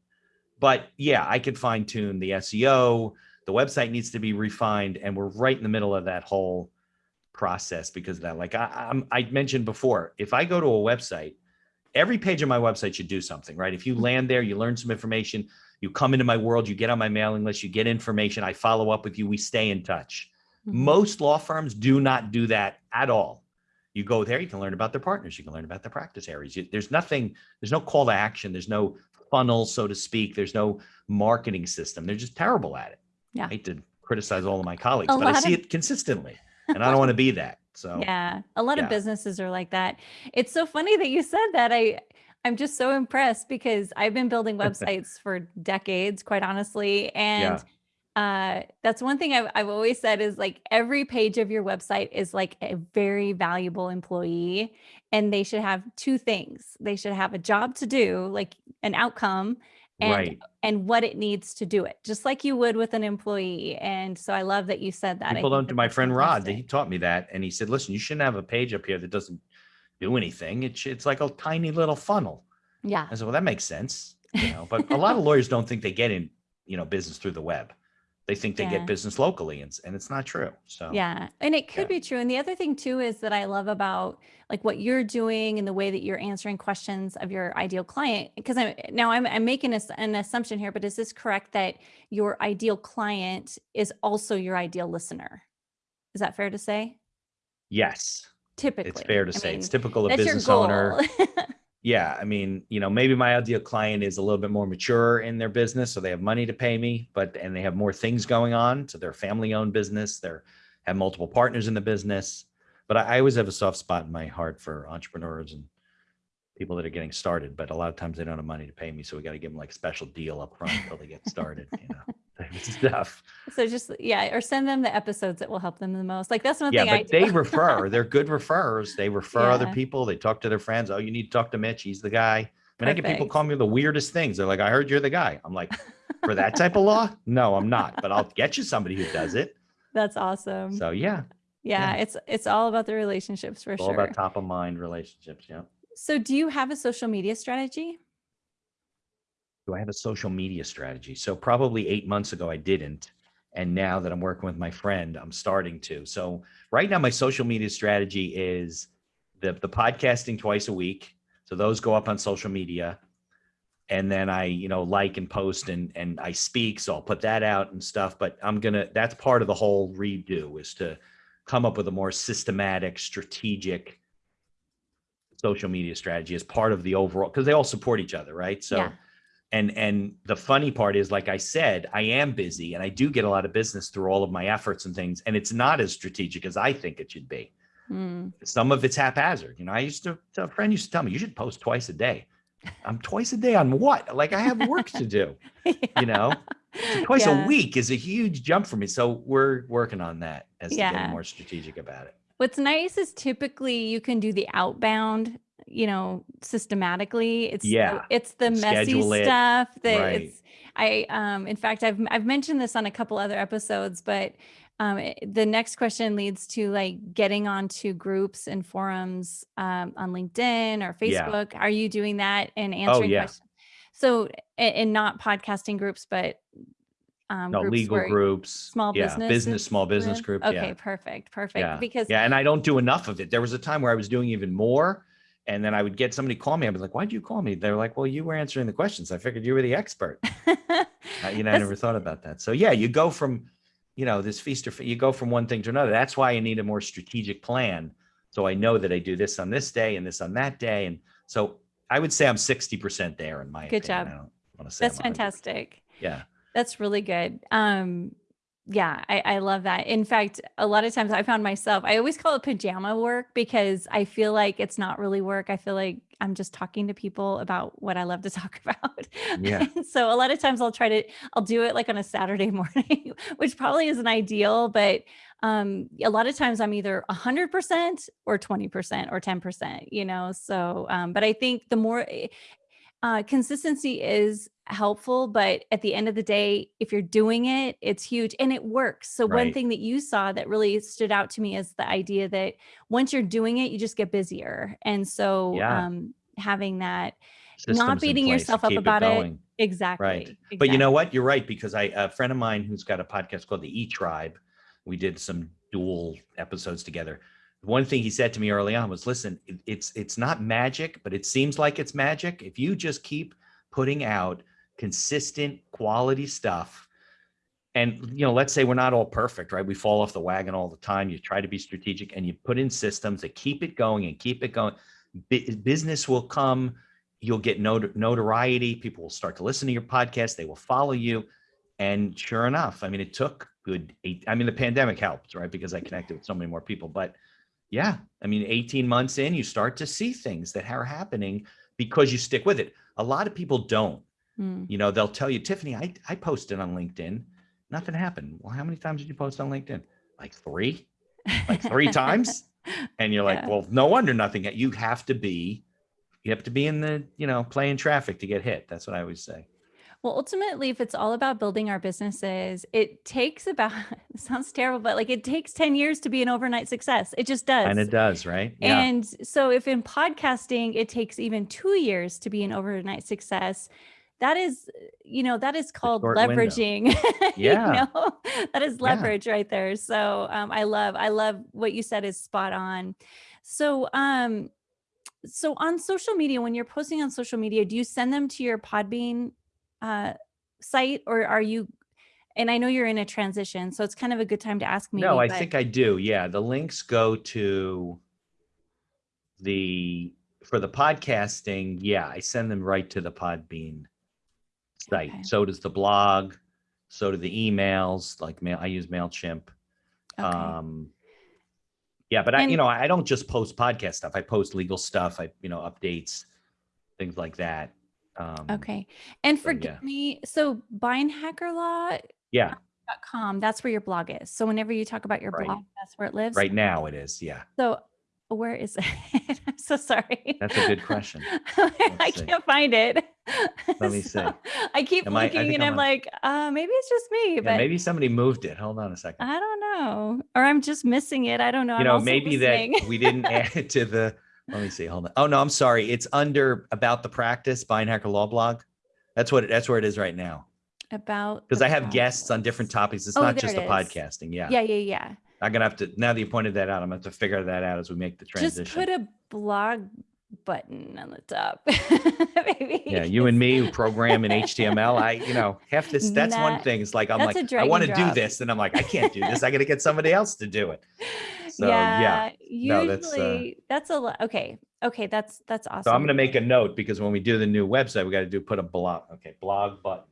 But yeah, I could fine tune the SEO. The website needs to be refined. And we're right in the middle of that whole process because of that. Like I, I'm, I mentioned before, if I go to a website, every page of my website should do something, right? If you land there, you learn some information, you come into my world, you get on my mailing list, you get information, I follow up with you, we stay in touch.
Mhm.
Most law firms do not do that at all. You go there, you can learn about their partners, you can learn about their practice areas. You- There's nothing, there's no call to action, there's no funnel, so to speak. There's no marketing system. They're just terrible at it.
Yeah.
I hate to criticize all of my colleagues,
A
but I see
of-
it consistently, and I don't want to be that. So
Yeah, a lot
yeah.
of businesses are like that. It's so funny that you said that. I I'm just so impressed because I've been building websites for decades, quite honestly, and uh that's one thing I've I've always said is like every page of your website is like a very valuable employee and they should have two things. They should have a job to do, like an outcome and
right.
and what it needs to do it, just like you would with an employee. And so I love that you said that. I
People don't do. My friend Rod, he taught me that, and he said, "Listen, you shouldn't have a page up here that doesn't do anything. It's it's like a tiny little funnel."
Yeah.
I said, "Well, that makes sense." You know, but a lot of lawyers don't think they get in, you know, business through the web. They think they
Yeah.
get business locally, and, and it's not true. So
Yeah. And it could
Yeah.
be true. And the other thing too is that I love about like what you're doing and the way that you're answering questions of your ideal client. Because I'm now I'm, I'm making this, an assumption here, but is this correct that your ideal client is also your ideal listener? Is that fair to say?
yes,
Typically.
it's fair to
I
say it's typical of business owner. yeah i mean you know maybe my ideal client is a little bit more mature in their business so they have money to pay me but and they have more things going on so they're family owned business they're have multiple partners in the business. But I, I always have a soft spot in my heart for entrepreneurs and people that are getting started but a lot of times they don't have money to pay me so we got to give them like a special deal up front until they get started you know type of stuff
so just, yeah, or send them the episodes that will help them the most. Like that's one
yeah
thing I
but they refer they're good referrers they refer other people they talk to their friends oh you need to talk to mitch he's the guy I mean, I get people call me the weirdest things. They're like, I heard you're the guy. I'm like, for that type of law? No, I'm not, but I'll get you somebody who does it.
That's awesome.
So yeah,
yeah,
yeah.
It's, it's all about the relationships for
it's
sure.
all about top of mind relationships. Yeah.
So do you have a social media strategy?
Do I have a social media strategy? So probably eight months ago, I didn't. And now that I'm working with my friend, I'm starting to. So right now, my social media strategy is the, the podcasting twice a week. So those go up on social media. And then I, you know, like and post and and I speak. So I'll put that out and stuff. But I'm gonna that's part of the whole redo is to come up with a more systematic, strategic social media strategy as part of the overall because they all support each other, right? So
Yeah.
and and the funny part is like i said i am busy and i do get a lot of business through all of my efforts and things and it's not as strategic as i think it should be
Mm.
some of it's haphazard you know i used to a friend used to tell me you should post twice a day i'm twice a day on what like i have work to do you know So twice
Yeah.
a week is a huge jump for me so we're working on that as to
Yeah.
getting more strategic about it
What's nice is typically you can do the outbound, you know, systematically. It's the-
Yeah.
it's the messy
Schedule it.
stuff that
Right.
it's I um in fact I've I've mentioned this on a couple other episodes, but um, eh, the next question leads to like getting onto groups and forums um, on LinkedIn or Facebook. Yeah. Are you doing that and answering oh,
yeah.
questions? So, and not podcasting groups, but um,
No,
groups
legal groups.
small
yeah,
businesses
business, small business group.
Okay,
Yeah.
perfect, perfect.
Yeah.
Because
Yeah. And I don't do enough of it. There was a time where I was doing even more. And then I would get somebody call me. I'd be like, why'd you call me? They're like, well, you were answering the questions. I figured you were the expert. Uh, you know, I never thought about that. So yeah, you go from, you know, this feast or you go from one thing to another. That's why I need a more strategic plan. So I know that I do this on this day and this on that day. And so I would say I'm 60% there in my
Good
opinion.
job.
I don't want to say
that's
I'm 100%.
fantastic.
Yeah.
That's really good. Um, yeah, I, I love that. In fact, a lot of times I found myself, I always call it pajama work because I feel like it's not really work. I feel like I'm just talking to people about what I love to talk about.
Yeah.
So a lot of times I'll try to, I'll do it like on a Saturday morning, which probably isn't ideal, but um, a lot of times I'm either 100% or 20% or 10%, you know? So, um, but I think the more, eh, uh, consistency is helpful, but at the end of the day, if you're doing it, it's huge and it works. So one thing that you saw that really stood out to me is the idea that once you're doing it, you just get busier. And so
Yeah.
um, having that,
Systems in
beating yourself up about it.
going.
exactly.
Right. But you know what? You're right because I a friend of mine who's got a podcast called the E Tribe. We did some dual episodes together. One thing he said to me early on was, "Listen, it's it's not magic, but it seems like it's magic. If you just keep putting out consistent quality stuff, and you know, let's say we're not all perfect, right? We fall off the wagon all the time. You try to be strategic and you put in systems that keep it going and keep it going. Bu- business will come you'll get not- notoriety. People will start to listen to your podcast. They will follow you. And sure enough, I mean, it took good eight. I mean, the pandemic helped, right? Because I connected with so many more people. But yeah, I mean, 18 months in, you start to see things that are happening because you stick with it. A lot of people don't.
Mm,
You know, they'll tell you, Tiffany, I, I posted on LinkedIn. Nothing happened. Well, how many times did you post on LinkedIn? Like three, like three times. And you're like,
Yeah.
well, no wonder nothing. You have to be, you have to be in the, you know, playing traffic to get hit. That's what I always say.
Well, ultimately, if it's all about building our businesses, it takes about, it sounds terrible, but like it takes 10 years to be an overnight success. It just does.
And it does, right? Yeah.
And so if in podcasting it takes even two years to be an overnight success, that is, you know, that is called leveraging.
Yeah.
you know, that is
Yeah.
leverage right there. So um, I love, I love what you said is spot on. So um, so on social media, when you're posting on social media, do you send them to your Podbean uh, site or are you? And I know you're in a transition, so it's kind of a good time to ask me.
no, I think I do. Yeah. The links go to the, for the podcasting. Yeah. I send them right to the Podbean site.
Okay.
So does the blog. So do the emails, like mail. I use MailChimp.
Okay.
Um, yeah, but I, you know, I don't just post podcast stuff. I post legal stuff. I, you know, updates, things like that. Um,
Okay. And forgive
yeah.
me. So beinhakerlaw.com,
Yeah,
that's where your blog is. So whenever you talk about your
Right.
blog, that's where it lives.
right now it is. Yeah,
So where is it? I'm so sorry.
That's a good question.
I
see.
can't find it.
Let me
So
see.
I keep
Am I- I
looking and
I'm on-
like, uh, maybe it's just me,
yeah.
but
Maybe somebody moved it. Hold on a second.
I don't know. Or I'm just missing it. I don't know.
you know, maybe
listening.
that we didn't add it to the. Let me see. Hold on. Oh no, I'm sorry. It's under about the practice Beinhaker law blog. That's what. That's where it is right now.
about
Because I have guests on different topics. It's
Oh,
not just the
it is.
podcasting. Yeah.
Yeah, yeah, yeah.
I'm gonna have to. Now that you pointed that out, I'm gonna have to figure that out as we make the transition.
Just put a blog button on the top. Maybe.
yeah, you and me who program in HTML. I, you know, half this. That's one thing. It's like I'm like, I want to do this, and I'm like, I can't do this. I got to get somebody else to do it. So yeah.
yeah.
No, that's, uh,
Usually that's, a lot. Okay. Okay. That's, that's awesome.
So I'm gonna make a note because when we do the new website, we got to do put a blog. Okay, blog button.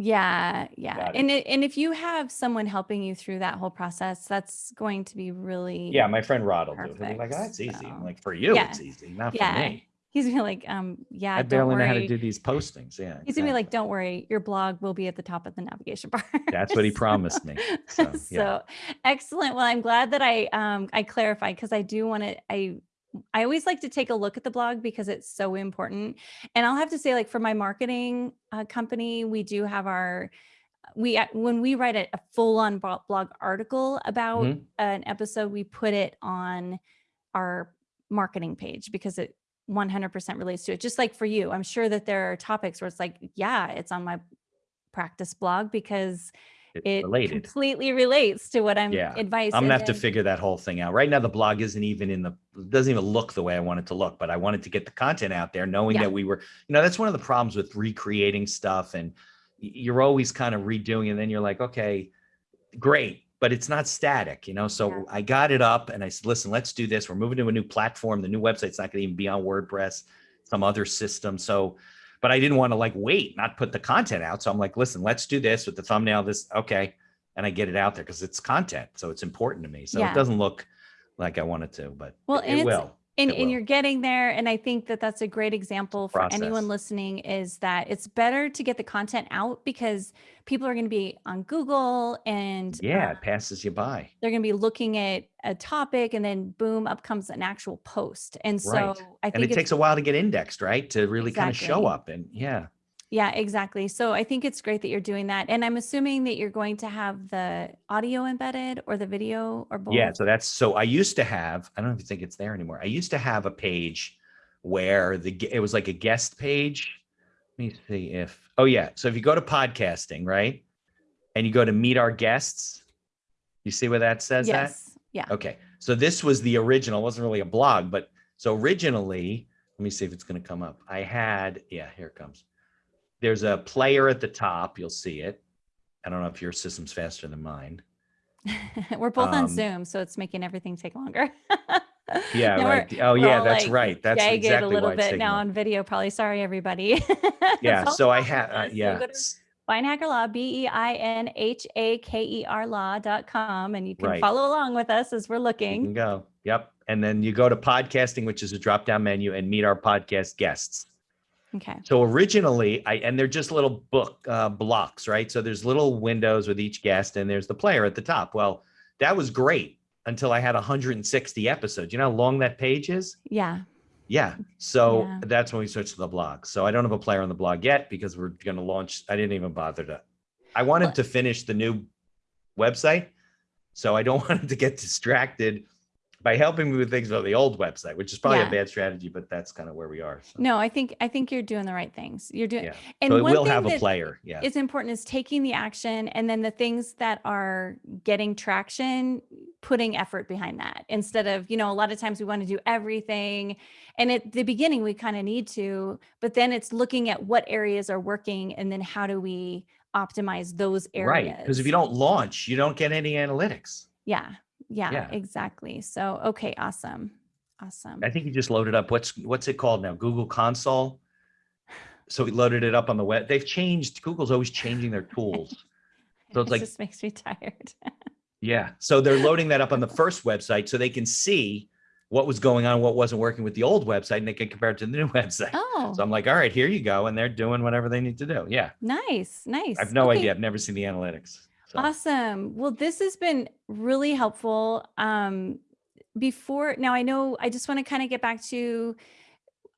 Yeah, yeah.
It.
And it, and if you have someone helping you through that whole process, that's going to be really
Yeah, my friend Rod will do it. He'll be like, oh, that's easy.
So-
like, for you,
Yeah.
it's easy, not
Yeah,
for me.
He's gonna be like, um, yeah,
I
don't
barely know how to do these postings. Yeah,
He's gonna be like, don't worry, your blog will be at the top of the navigation bar.
That's what he promised me. So, yeah.
so excellent. Well, I'm glad that I um I clarified because I do want to I I always like to take a look at the blog because it's so important. And I'll have to say, like for my marketing uh, company, we do have our we when we write a, a full-on blog article about
Mhm.
an episode, we put it on our marketing page because it 100% relates to it. Just like for you, I'm sure that there are topics where it's like, yeah, it's on my practice blog because
It's
it
related.
completely relates to what I'm
Yeah,
advice.
I'm gonna have to figure that whole thing out. Right now, the blog isn't even in the doesn't even look the way I want it to look, but I wanted to get the content out there, knowing
Yeah.
that we were, you know, that's one of the problems with recreating stuff, and you're always kind of redoing, and then you're like, okay, great, but it's not static, you know. So
Yeah.
I got it up, and I said, listen, let's do this. We're moving to a new platform. The new website's not going to even be on WordPress, some other system. So, but I didn't want to like wait, not put the content out. So I'm like, listen, let's do this with the thumbnail. This okay and I get it out there because it's content, so it's important to me. So
Yeah.
it doesn't look like I want it to, but
Well,
it, it will.
And, and you're getting there and i think that that's a great example for anyone listening is that it's better to get the content out because people are going to be on google and
Yeah,
uh,
it passes you by.
they're going to be looking at a topic and then boom up comes an actual post and so
Right.
i think
And it takes a while to get indexed, right? To really kind of show up. And yeah,
yeah exactly so i think it's great that you're doing that and i'm assuming that you're going to have the audio embedded or the video or both
yeah. So that's so I used to have, I don't even think it's there anymore. I used to have a page where the it was like a guest page. Let me see if oh yeah. So if you go to podcasting, right? And you go to meet our guests, you see where that says that?
yes yeah
Okay. So this was the original, it wasn't really a blog, but so originally, let me see if it's going to come up. I had, yeah, here it comes. There's a player at the top. You'll see it. I don't know if your system's faster than mine.
we're both on
Um,
Zoom, so it's making everything take longer.
Yeah,
Now
right. Oh, yeah, that's
like,
right. That's exactly
a little bit now on video. Probably sorry, everybody.
Yeah. So I have. uh.
So
yeah.
go to Law, B E I N H A K E R law.com, and you can
Right.
follow along with us as we're
You
looking.
can go. Yep. And then you go to podcasting, which is a drop down menu, and meet our podcast guests.
Okay.
So originally, I and they're just little book uh, blocks, right? So there's little windows with each guest, and there's the player at the top. Well, that was great until I had 160 episodes. You know how long that page is?
Yeah.
Yeah. So
Yeah.
that's when we switched to the blog. So I don't have a player on the blog yet because we're going to launch. I didn't even bother to. I wanted
Well-
to finish the new website, so I don't want to get distracted by helping me with things about the old website, which is probably
Yeah.
a bad strategy, but that's kind of where we are. So,
No, I think I think you're doing the right things. You're doing
Yeah.
and
so
one
will
thing
have a player. Yeah.
it's important is taking the action and then the things that are getting traction putting effort behind that instead of you know a lot of times we want to do everything and at the beginning we kind of need to but then it's looking at what areas are working and then how do we optimize those areas
Right. Because if you don't launch, you don't get any analytics.
yeah yeah,
Yeah.
exactly so okay awesome awesome
I think you just loaded up. What's what's it called now? Google Console. So we loaded it up on the web. They've changed. Google's always changing their tools. So it's
it
like,
just makes me tired
yeah. So they're loading that up on the first website so they can see what was going on, what wasn't working with the old website, and they can compare it to the new website.
oh
So I'm like, all right, here you go. And they're doing whatever they need to do. Yeah.
nice nice
I have no
Okay.
idea. I've never seen the analytics. So.
Awesome. Well, this has been really helpful. Um, before now, I know I just want to kind of get back to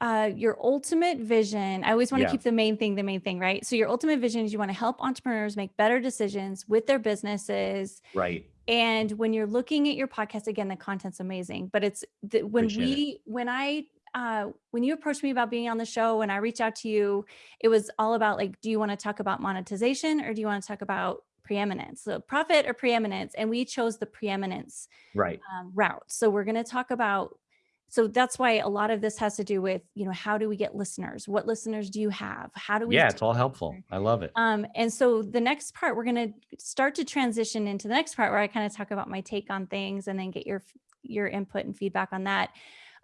uh, your ultimate vision. I always want to keep the main thing the main thing, right? So, your ultimate vision is you want to help entrepreneurs make better decisions with their businesses.
Right.
And when you're looking at your podcast, again, the content's amazing. But it's the, when
Appreciate it.
we, when I, uh, when you approached me about being on the show and I reached out to you, it was all about like, do you want to talk about monetization or do you want to talk about preeminence? So profit or preeminence? And we chose the preeminence
Right.
um, route. So we're going to talk about. So that's why a lot of this has to do with, you know, how do we get listeners? What listeners do you have? How do we?
Yeah. It's all helpful. I love it.
Um, and so the next part, we're going to start to transition into the next part where I kind of talk about my take on things and then get your your input and feedback on that.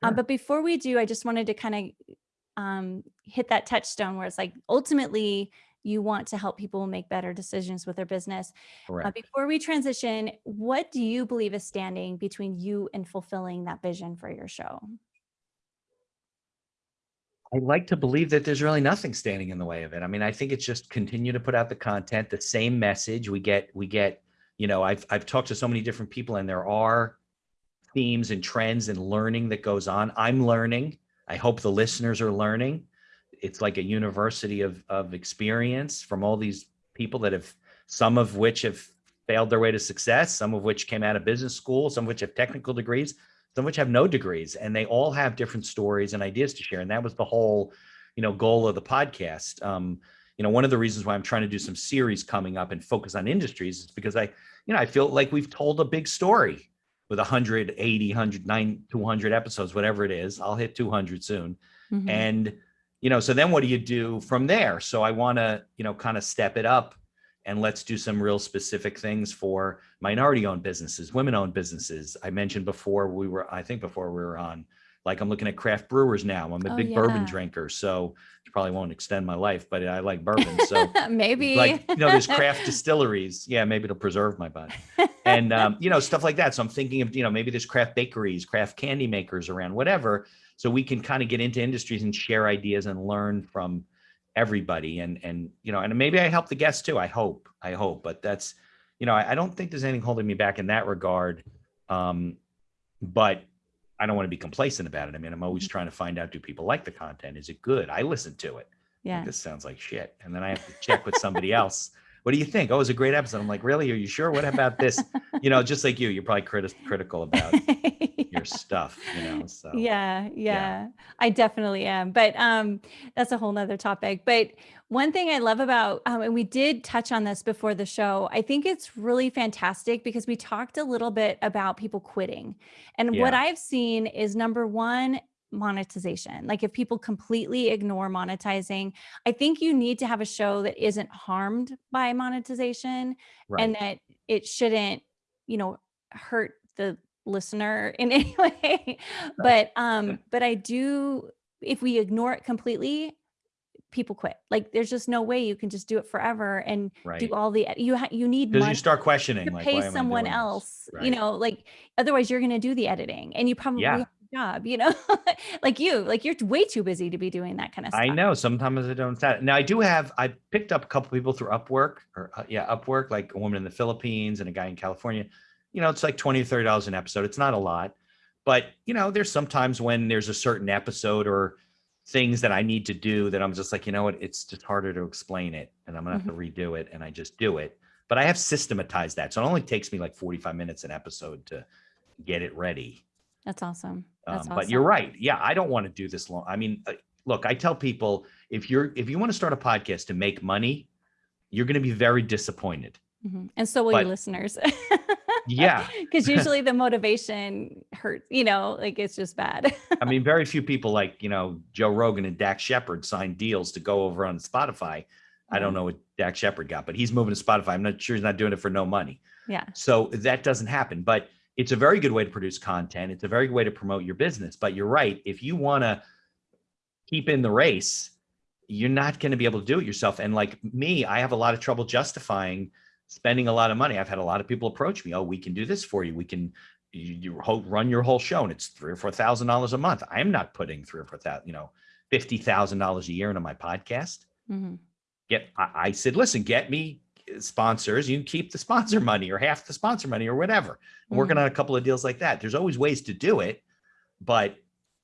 Um, but before we do, I just wanted to kind of um, hit that touchstone where it's like ultimately you want to help people make better decisions with their business. Uh, before we transition, what do you believe is standing between you and fulfilling that vision for your show?
I like to believe that there's really nothing standing in the way of it. I mean, I think it's just continue to put out the content, the same message. We get, we get, you know, I've I've talked to so many different people, and there are themes and trends and learning that goes on. I'm learning. I hope the listeners are learning. It's like a university of of experience from all these people that have some of which have failed their way to success, some of which came out of business school, some of which have technical degrees, some of which have no degrees, and they all have different stories and ideas to share. And that was the whole, you know, goal of the podcast. Um, you know, one of the reasons why I'm trying to do some series coming up and focus on industries is because I, you know, I feel like we've told a big story with 180, 109, 200 episodes, whatever it is. I'll hit 200 soon.
Mhm.
And, you know, so then what do you do from there? So I want to, you know, kind of step it up and let's do some real specific things for minority owned businesses, women owned businesses. I mentioned before we were, I think before we were on, like I'm looking at craft brewers now. I'm a
Oh,
big bourbon drinker. So it probably won't extend my life, but I like bourbon. So
Maybe.
like, you know, there's craft distilleries. Yeah, maybe it'll preserve my body and um, you know stuff like that so i'm thinking of you know maybe there's craft bakeries craft candy makers around whatever so we can kind of get into industries and share ideas and learn from everybody and and you know and maybe i help the guests too i hope i hope but that's you know i, I don't think there's anything holding me back in that regard um but i don't want to be complacent about it i mean i'm always trying to find out do people like the content is it good i listen to it
yeah.
this sounds like shit. And then I have to check with somebody else. What do you think? Oh, it was a great episode. I'm like, really? Are you sure? What about this? You know, just like you, you're probably criti- critical about your stuff, you know? So
yeah yeah i definitely am but um that's a whole nother topic but one thing i love about um, and we did touch on this before the show i think it's really fantastic because we talked a little bit about people quitting and what i've seen is number one monetization like if people completely ignore monetizing i think you need to have a show that isn't harmed by monetization
right.
and that it shouldn't you know hurt the listener in any way but um but i do if we ignore it completely people quit like there's just no way you can just do it forever and
right.
do all the you ha- you need
Because you start questioning,
to
like,
pay
why am I
someone else you know like otherwise you're going to do the editing and you probably
Yeah.
Job you know like you like you're way too busy to be doing that kind of stuff
I know sometimes I don't. That. Now I do have. I picked up a couple people through Upwork, or uh, yeah, Upwork, like a woman in the Philippines and a guy in California. You know, it's like twenty or thirty dollars an episode. It's not a lot, but you know, there's sometimes when there's a certain episode or things that I need to do that I'm just like, you know what, it's just harder to explain it, and I'm gonna have to redo it, and I just do it. But I have systematized that, so it only takes me like 45 minutes an episode to get it ready.
That's awesome that's
Um,
awesome
But you're right. Yeah, I don't want to do this long. I mean, uh, look, I tell people if you're if you want to start a podcast to make money, you're going to be very disappointed.
Mhm. and so will
but-
your listeners
Yeah,
because usually the motivation hurts you know like it's just bad
I mean, very few people like you know Joe Rogan and Dax Shepard signed deals to go over on Spotify. I don't know what Dax Shepard got, but he's moving to Spotify. I'm not sure he's not doing it for no money.
yeah
So that doesn't happen. But it's a very good way to produce content. It's a very good way to promote your business. But you're right. If you want to keep in the race, you're not going to be able to do it yourself. And like me, I have a lot of trouble justifying spending a lot of money. I've had a lot of people approach me. Oh, we can do this for you. We can you, you run your whole show, and it's three or four thousand dollars a month. I'm not putting three or four thousand, you know, fifty thousand dollars a year into my podcast
Mhm.
get I, I said listen get me sponsors you can keep the sponsor money or half the sponsor money or whatever i'm working on a couple of deals like that there's always ways to do it but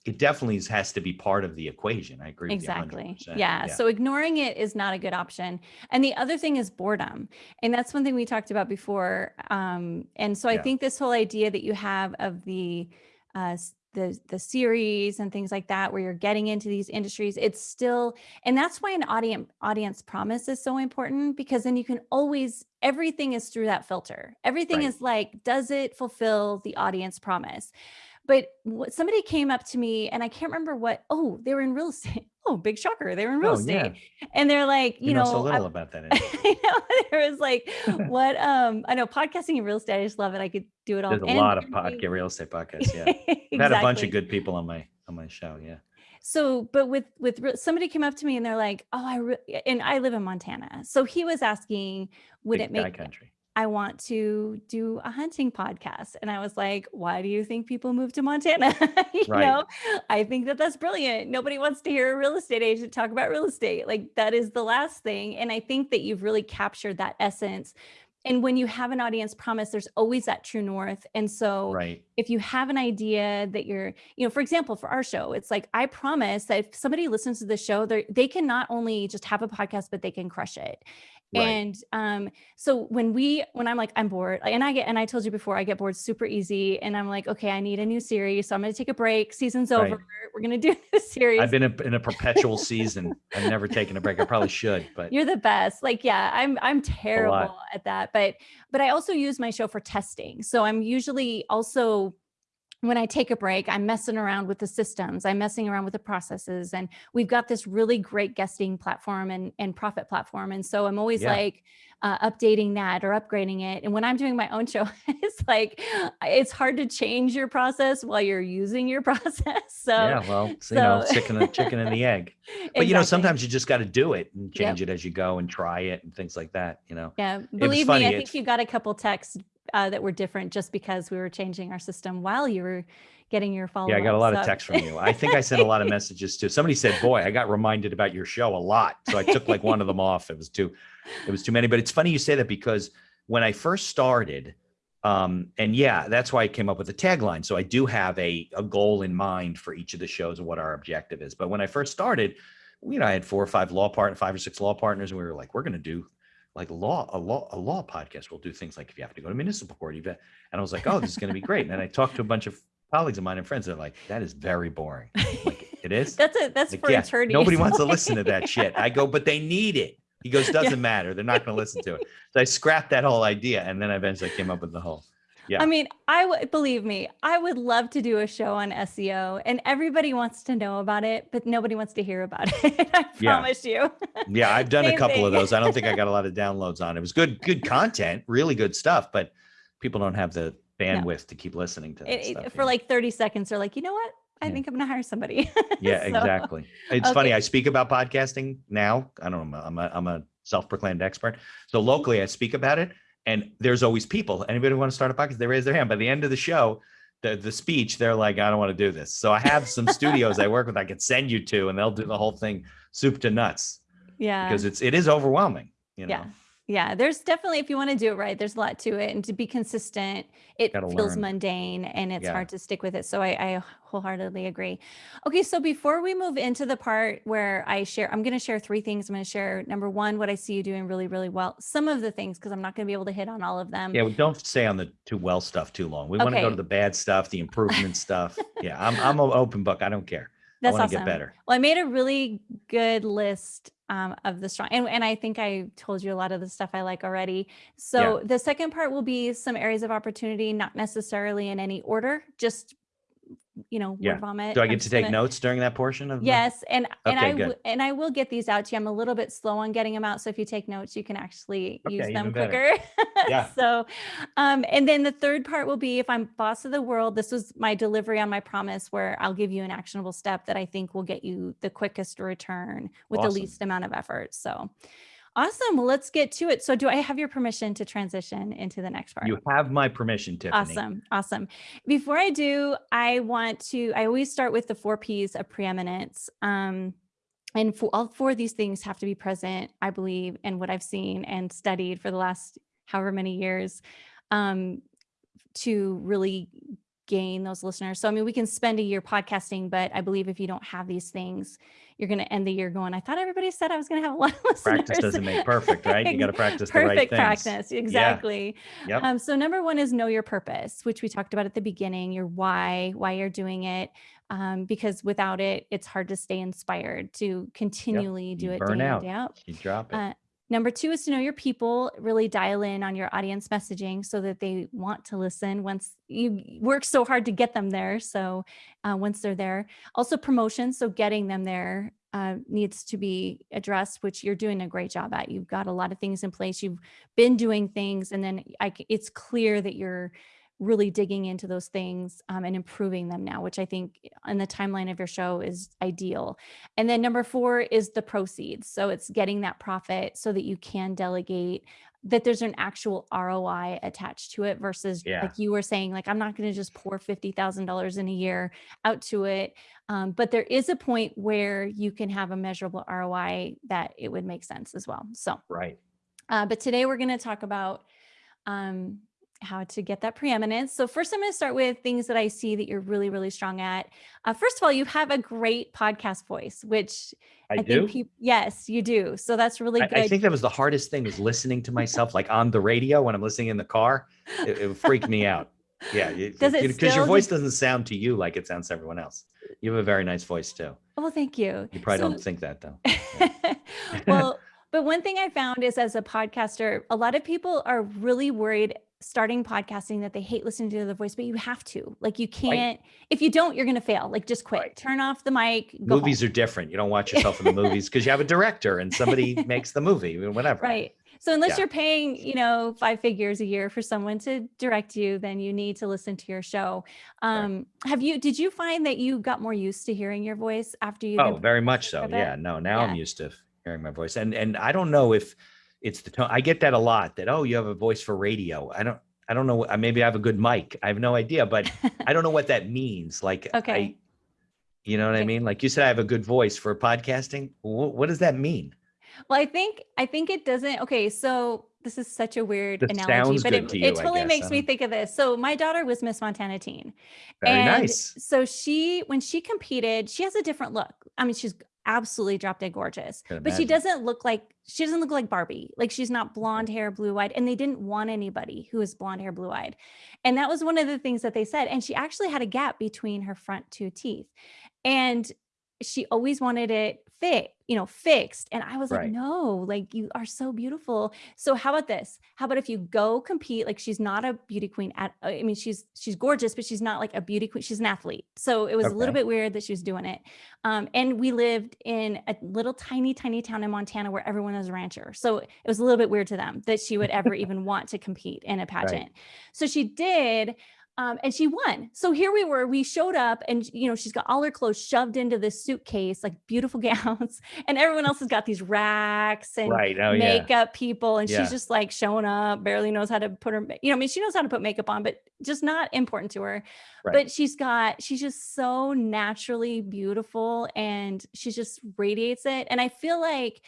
it definitely has to be part of the equation i agree with
exactly
you 100%.
yeah. so ignoring it is not a good option and the other thing is boredom and that's one thing we talked about before um and so i
Yeah.
think this whole idea that you have of the uh the the series and things like that where you're getting into these industries it's still and that's why an audience audience promise is so important because then you can always everything is through that filter everything
Right.
is like does it fulfill the audience promise but what, somebody came up to me and I can't remember what, oh, they were in real estate. Oh, big shocker. They were in real
Oh,
estate.
yeah.
And they're like, you,
you, know,
know,
so
I-
little about that.
I know there was like, what, um, I know podcasting and real estate. I just love it. I could do it all.
there's a
and
lot of podcast real estate podcasts yeah i've had a bunch of good people on my on my show yeah
So, but with with somebody came up to me and they're like, "Oh, I and I live in Montana." So he was asking, "Would
Big
it make
country
I want to do a hunting podcast?" And I was like, "Why do you think people move to Montana?" you
Right.
know, I think that that's brilliant. Nobody wants to hear a real estate agent talk about real estate. Like that is the last thing. And I think that you've really captured that essence. And when you have an audience promise, there's always that true north. And so
right
if you have an idea that you're, you know, for example, for our show, it's like I promise that if somebody listens to the show, they they can not only just have a podcast, but they can crush it.
Right.
And um, so when we, when I'm like, I'm bored, and I get, and I told you before, I get bored super easy. And I'm like, okay, I need a new series. So I'm going to take a break. Season's
Right.
over. We're going to do this series.
I've been a, in a perpetual season. I've never taken a break. I probably should, but
You're the best. Like, yeah, I'm I'm terrible at that. But but I also use my show for testing. So I'm usually also when I take a break, I'm messing around with the systems, I'm messing around with the processes. And we've got this really great guesting platform and, and profit platform. And so I'm always
Yeah.
like uh, updating that or upgrading it. And when I'm doing my own show, it's like, it's hard to change your process while you're using your process. So
yeah, well, it's, you know, chicken, and chicken and the egg. But you know, sometimes you just got to do it and
Yep.
change it as you go and try it and things like that. You know,
Yeah, believe me, I
it's-
think you got a couple texts uh, that were different just because we were changing our system while you were getting your follow.
yeah, I got a lot of texts from you. I think I sent a lot of messages too. Somebody said, "Boy, I got reminded about your show a lot," so I took like one of them off. It was too, it was too many. But it's funny you say that because when I first started, um, and yeah, that's why I came up with the tagline. So I do have a a goal in mind for each of the shows and what our objective is. But when I first started, you know, I had four or five law partners, five or six law partners, and we were like, we're going to do like law a law a law podcast. We'll do things like if you have to go to municipal court, you've and I was like, oh, this is going to be great. And then I talked to a bunch of colleagues of mine and friends. They're like, that is very boring. I'm like it is.
That's it. That's
Like,
for
yeah,
attorneys.
Nobody wants to listen to that shit. I go, but they need it. He goes, doesn't matter. They're not going to listen to it. So I scrapped that whole idea, and then I eventually came up with the whole. Yeah.
I mean, I would believe me, I would love to do a show on SEO and everybody wants to know about it, but nobody wants to hear about it. I
Yeah.
promise you.
Yeah, I've done a couple of those. I don't think I got a lot of downloads on it. It was good, good content, really good stuff, but people don't have the bandwidth to keep listening to
It-
stuff.
for
yeah.
like 30 seconds, they're like, you know what? I
Yeah.
think I'm going to hire somebody.
yeah,
So,
exactly. It's funny. I speak about podcasting now. I don't know. I'm a, I'm a self-proclaimed expert. So locally, I speak about it, and there's always people. Anybody want to start a podcast? They raise their hand. By the end of the show, the the speech, they're like, I don't want to do this. So I have some studios I work with. I could send you to, and they'll do the whole thing soup to nuts
Yeah.
because it's it is overwhelming. You know.
Yeah. Yeah, there's definitely if you want to do it right, there's a lot to it, and to be consistent, it
Gotta
feels
learn.
mundane and it's
Yeah.
hard to stick with it. So I, I wholeheartedly agree. Okay, so before we move into the part where I share, I'm going to share three things. I'm going to share number one, what I see you doing really, really well. Some of the things because I'm not going to be able to hit on all of them.
Yeah, well, don't stay on the too well stuff too long. We want to go
Okay.
to the bad stuff, the improvement stuff. Yeah, I'm I'm an open book. I don't care.
That's
I
awesome.
get better.
Well, I made a really good list um, of the strong, and, and I think I told you a lot of the stuff I like already. So the second part will be some areas of opportunity, not necessarily in any order, just you know, word vomit.
Do I
I'm
get to take
gonna-
notes during that portion of?
Yes, and and
Okay,
I and I will get these out to you. I'm a little bit slow on getting them out, so if you take notes, you can actually use them quicker.
Yeah.
so, um, and then the third part will be if I'm boss of the world. This was my delivery on my promise, where I'll give you an actionable step that I think will get you the quickest return with
Awesome.
the least amount of effort. So, awesome. Well, let's get to it. So, do I have your permission to transition into the next part?
You have my permission, Tiffany.
Awesome. Awesome. Before I do, I want to, I always start with the four P's of preeminence. Um, and for all four of these things have to be present, I believe, in what I've seen and studied for the last however many years um, to really gain those listeners. So, I mean, we can spend a year podcasting, but I believe if you don't have these things, you're going to end the year going, I thought everybody said I was going to have a lot of listeners.
Practice doesn't make perfect, right? You got to practice the right
Perfect
things.
practice. Exactly.
Yep.
Um, so number one is know your purpose, which we talked about at the beginning, your why, why you're doing it. Um, because without it, it's hard to stay inspired to continually do
You
it
burn
day
out.
day out.
You drop it.
Uh, Number two is to know your people, really dial in on your audience messaging so that they want to listen once you work so hard to get them there. So uh, once they're there, also promotion. So getting them there uh, needs to be addressed, which you're doing a great job at. You've got a lot of things in place. You've been doing things, and then I it's clear that you're really digging into those things um, and improving them now, which I think in the timeline of your show is ideal. And then number four is the proceeds. So it's getting that profit so that you can delegate that there's an actual ROI attached to it versus
Yeah.
like you were saying, like, I'm not going to just pour $50,000 in a year out to it. Um, but there is a point where you can have a measurable ROI that it would make sense as well. So,
right.
uh, but today we're going to talk about um, how to get that preeminence. So first I'm going to start with things that I see that you're really, really strong at. Uh, first of all, you have a great podcast voice, which
I,
I
do.
think people, yes, you do. So that's really
I,
good.
I think that was the hardest thing was listening to myself like on the radio when I'm listening in the car. It, it freaked me out. Yeah,
Does it
because your voice doesn't sound to you like it sounds to everyone else. You have a very nice voice too.
oh, thank you.
You probably
So-
don't think that though.
well, but one thing I found is as a podcaster, a lot of people are really worried starting podcasting that they hate listening to their voice, but you have to. Like you can't, if you don't, you're going to fail. Like just quit,
Right.
turn off the mic. Go
movies
home.
are different. You don't watch yourself in the movies because you have a director and somebody makes the movie, whatever.
Right. So unless
Yeah.
you're paying, you know, five figures a year for someone to direct you, then you need to listen to your show. Um, have you, did you find that you got more used to hearing your voice after you?
Oh, very much so. Yeah. No, now I'm used to hearing my voice. And and I don't know if it's the tone. I get that a lot that, oh, you have a voice for radio. I don't I don't know. uh, Maybe I have a good mic. I have no idea, but I don't know what that means. Like
Okay.
I, you know what I mean? Like you said, I have a good voice for podcasting. What, what does that mean?
Well, I think I think it doesn't. Okay, so this is such a weird
That
analogy, but it,
to you,
it totally makes me think of this. So my daughter was Miss Montana Teen.
Very
and
nice.
So she, when she competed, she has a different look. I mean, she's absolutely drop dead gorgeous, but she doesn't look like she doesn't look like Barbie. Like she's not blonde hair, blue eyed, and they didn't want anybody who was blonde hair, blue eyed. And that was one of the things that they said. And she actually had a gap between her front two teeth, and she always wanted it fit, you know, fixed. And I was like, no, like you are so beautiful. So how about this? How about if you go compete? Like she's not a beauty queen at I mean, she's she's gorgeous, but she's not like a beauty queen. She's an athlete. So it was a little bit weird that she was doing it. Um, and we lived in a little tiny, tiny town in Montana where everyone was a rancher. So it was a little bit weird to them that she would ever even want to compete in a pageant. So she did. Um, and she won. So here we were. We showed up, and you know she's got all her clothes shoved into this suitcase, like beautiful gowns, and everyone else has got these racks and
Right. Oh, yeah.
makeup people, and
Yeah.
she's just like showing up, barely knows how to put her, you know, I mean, she knows how to put makeup on, but just not important to her.
Right.
But she's got, she's just so naturally beautiful, and she just radiates it. And I feel like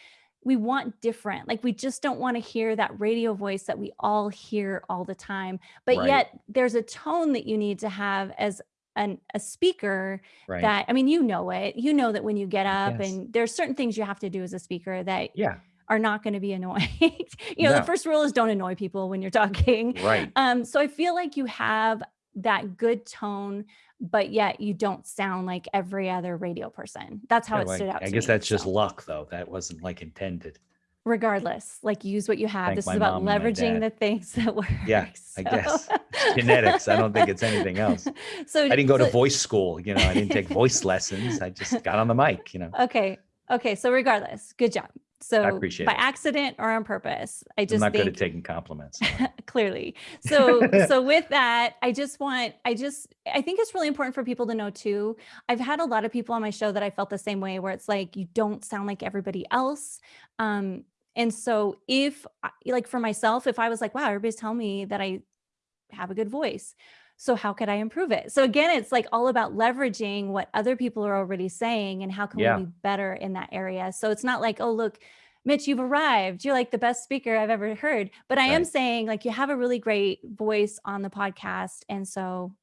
we want different. Like we just don't want to hear that radio voice that we all hear all the time. But
Right.
yet there's a tone that you need to have as an a speaker
Right.
that I mean you know it. You know that when you get up
Yes.
and there's certain things you have to do as a speaker that
yeah.
are not going to be annoying. you know, the first rule is don't annoy people when you're talking.
Right.
Um, so I feel like you have that good tone, but yet you don't sound like every other radio person. That's how
Yeah,
it stood out.
I guess
me,
that's just luck though. That wasn't like intended.
regardless, like use what you have.
Thank
this is about
mom and my
leveraging the things that work.
Yeah, I
So-
guess. genetics. I don't think it's anything else.
So
I didn't go to voice school. You know, I didn't take voice lessons. I just got on the mic, you know.
Okay. Okay. So regardless, good job. So I
appreciate
by
it.
accident or on purpose, I just I'm
not good at taking compliments.
clearly. So so with that, I just want I just I think it's really important for people to know too. I've had a lot of people on my show that I felt the same way where it's like you don't sound like everybody else. Um and so if like for myself if I was like wow, everybody's telling me that I have a good voice. So how could I improve it? So again, it's like all about leveraging what other people are already saying and how can
Yeah.
we be better in that area. So it's not like, oh, look, Mitch, you've arrived. You're like the best speaker I've ever heard. But I am saying like you have a really great voice on the podcast. And so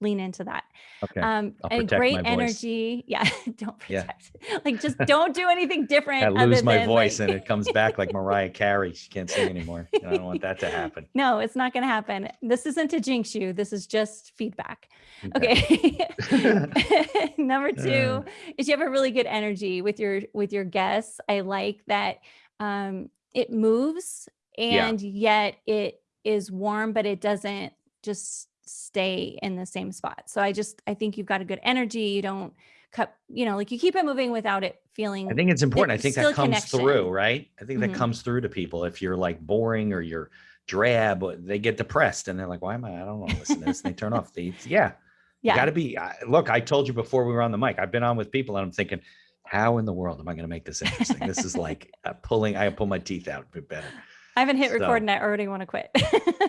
lean into that.
Okay.
Um and great energy. Yeah. don't
Yeah.
protect it. Like just don't do anything different.
I lose my
than,
voice
like-
and it comes back like Mariah Carey. She can't sing anymore. I don't want that to happen.
no, it's not gonna happen. This isn't to jinx you. This is just feedback.
Okay.
Okay. Number two
Uh.
is you have a really good energy with your with your guests. I like that um it moves
Yeah.
and yet it is warm, but it doesn't just stay in the same spot. So I just I think you've got a good energy. You don't cut, you know, like you keep it moving without it feeling
I think it's important. I think that comes
connection.
through, right? I think that comes through to people. If you're like boring or you're drab, they get depressed and they're like, why am I? I don't want to listen to this. And they turn off the, yeah,
yeah.
you got to be. I, look, I told you before we were on the mic, I've been on with people and I'm thinking, how in the world am I going to make this interesting? this is like uh, pulling, I pull my teeth out a bit better.
I haven't hit
So-
record and I already want to quit.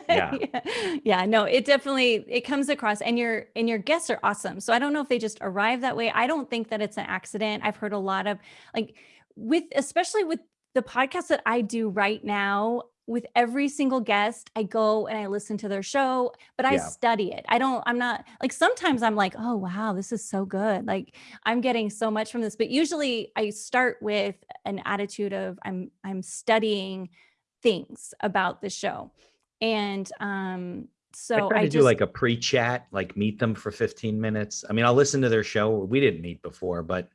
Yeah.
yeah. Yeah, no, it definitely it comes across and your and your guests are awesome. So I don't know if they just arrive that way. I don't think that it's an accident. I've heard a lot of like with especially with the podcast that I do right now, with every single guest, I go and I listen to their show, but I
Yeah.
study it. I don't, I'm not like sometimes I'm like, oh, wow, this is so good. Like I'm getting so much from this. But usually I start with an attitude of I'm I'm studying things about the show. And um,
I
so
try
I
to do
just
like a pre-chat, like meet them for 15 minutes. I mean, I'll listen to their show. We didn't meet before, but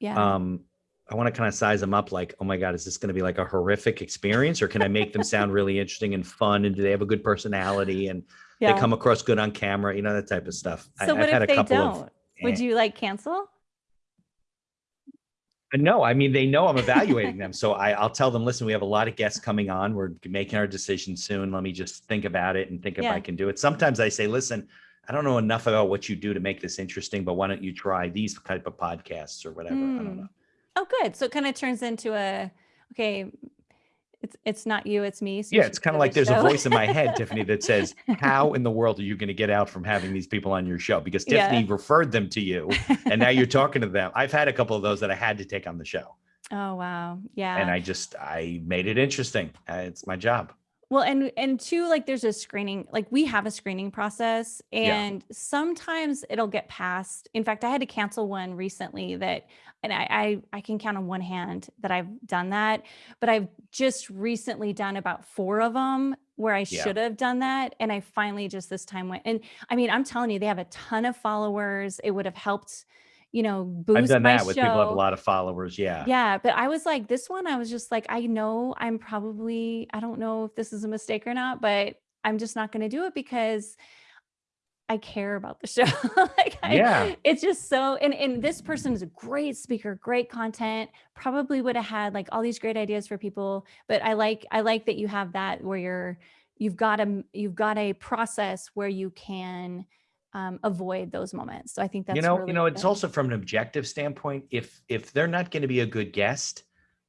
yeah.
um, I want to kind of size them up like, oh my God, is this going to be like a horrific experience or can I make them sound really interesting and fun? And do they have a good personality and they come across good on camera? You know, that type of stuff. I-
So
I've
what
had
if
a
they
couple
don't?
of,
Would
eh.
you like cancel?
No, I mean, they know I'm evaluating them. So I, I'll tell them, listen, we have a lot of guests coming on. We're making our decision soon. Let me just think about it and think if
Yeah.
I can do it. Sometimes I say, listen, I don't know enough about what you do to make this interesting, but why don't you try these type of podcasts or whatever? I
Hmm.
don't know.
Oh, good. So it kind of turns into a okay. It's it's not you, it's me. so
Yeah, it's kind of like there's a voice in my head, Tiffany, that says, how in the world are you going to get out from having these people on your show? Because
Yeah.
Tiffany referred them to you and now you're talking to them. I've had a couple of those that I had to take on the show
oh wow, yeah.
and I just, I made it interesting. Uh, It's my job.
Well, and and two, like there's a screening, like we have a screening process,
Yeah.
and sometimes it'll get passed. In fact, I had to cancel one recently that, and I, I I can count on one hand that I've done that, but I've just recently done about four of them where I
Yeah.
should have done that, and I finally just this time went. And I mean, I'm telling you, they have a ton of followers. It would have helped, you know, boost
I've done that with people have a lot of followers. Yeah.
Yeah, but I was like, this one, I was just like, I know I'm probably, I don't know if this is a mistake or not, but I'm just not going to do it because I care about the show. like I,
Yeah.
it's just so, and, and this person is a great speaker, great content, probably would have had like all these great ideas for people. But I like, I like that you have that where you're, you've got a, you've got a process where you can um, avoid those moments. So I think that's
you know,
really
you know, it's
good.
also from an objective standpoint. If if they're not going to be a good guest,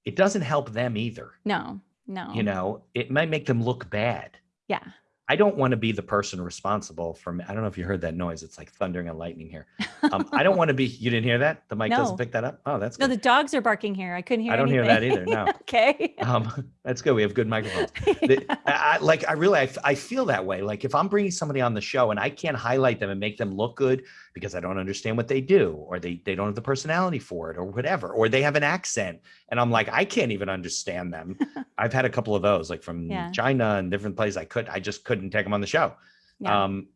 it doesn't help them either.
no, no.
You know, it might make them look bad.
yeah.
I don't want to be the person responsible for. I don't know if you heard that noise. It's like thundering and lightning here. Um, I don't want to be. You didn't hear that? The mic
No.
doesn't pick that up. Oh, that's good.
No, the dogs are barking here. I couldn't hear
I don't hear that either, no.
okay.
um, that's good. We have good microphones. The- I, I- like I really I feel that way. Like if I'm bringing somebody on the show and I can't highlight them and make them look good because I don't understand what they do or they they don't have the personality for it or whatever or they have an accent and I'm like I can't even understand them. I've had a couple of those like from
Yeah.
China and different places. I could I just couldn't take them on the show.
yeah.
Um,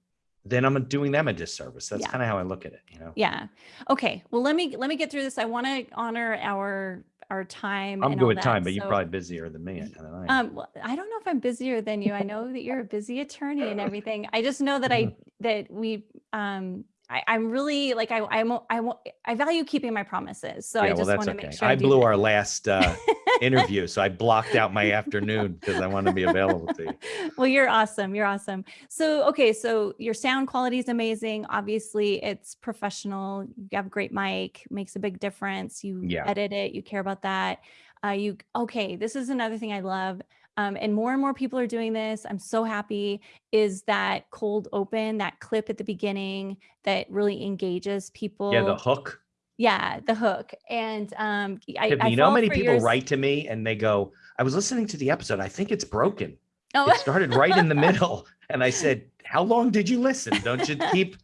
then I'm doing them a disservice. That's
Yeah.
kind of how I look at it. You know.
yeah. Okay. Well, let me let me get through this. I want to honor our our time.
I'm good with time, but you're probably busier than me. I don't know.
Um, well, I don't know if I'm busier than you. I know that you're a busy attorney and everything. I just know that I that we um I, I'm really like I I'm I won't I value keeping my promises. So I
yeah, well,
just
that's
want to
okay.
make sure
I
do
blew
that.
our last uh, interview, so I blocked out my afternoon because I want to be available to you.
well, you're awesome. You're awesome. So, okay, so your sound quality is amazing. Obviously, it's professional. You have a great mic, makes a big difference. You
Yeah.
edit it, you care about that. Uh, you okay? This is another thing I love. Um, and more and more people are doing this. I'm so happy. Is that cold open, that clip at the beginning that really engages people?
Yeah, the hook.
Yeah, the hook. And um, I, I
you know how many people
yours-
write to me and they go, "I was listening to the episode. I think it's broken.
Oh,
It started right in the middle." And I said, "How long did you listen? Don't you keep?"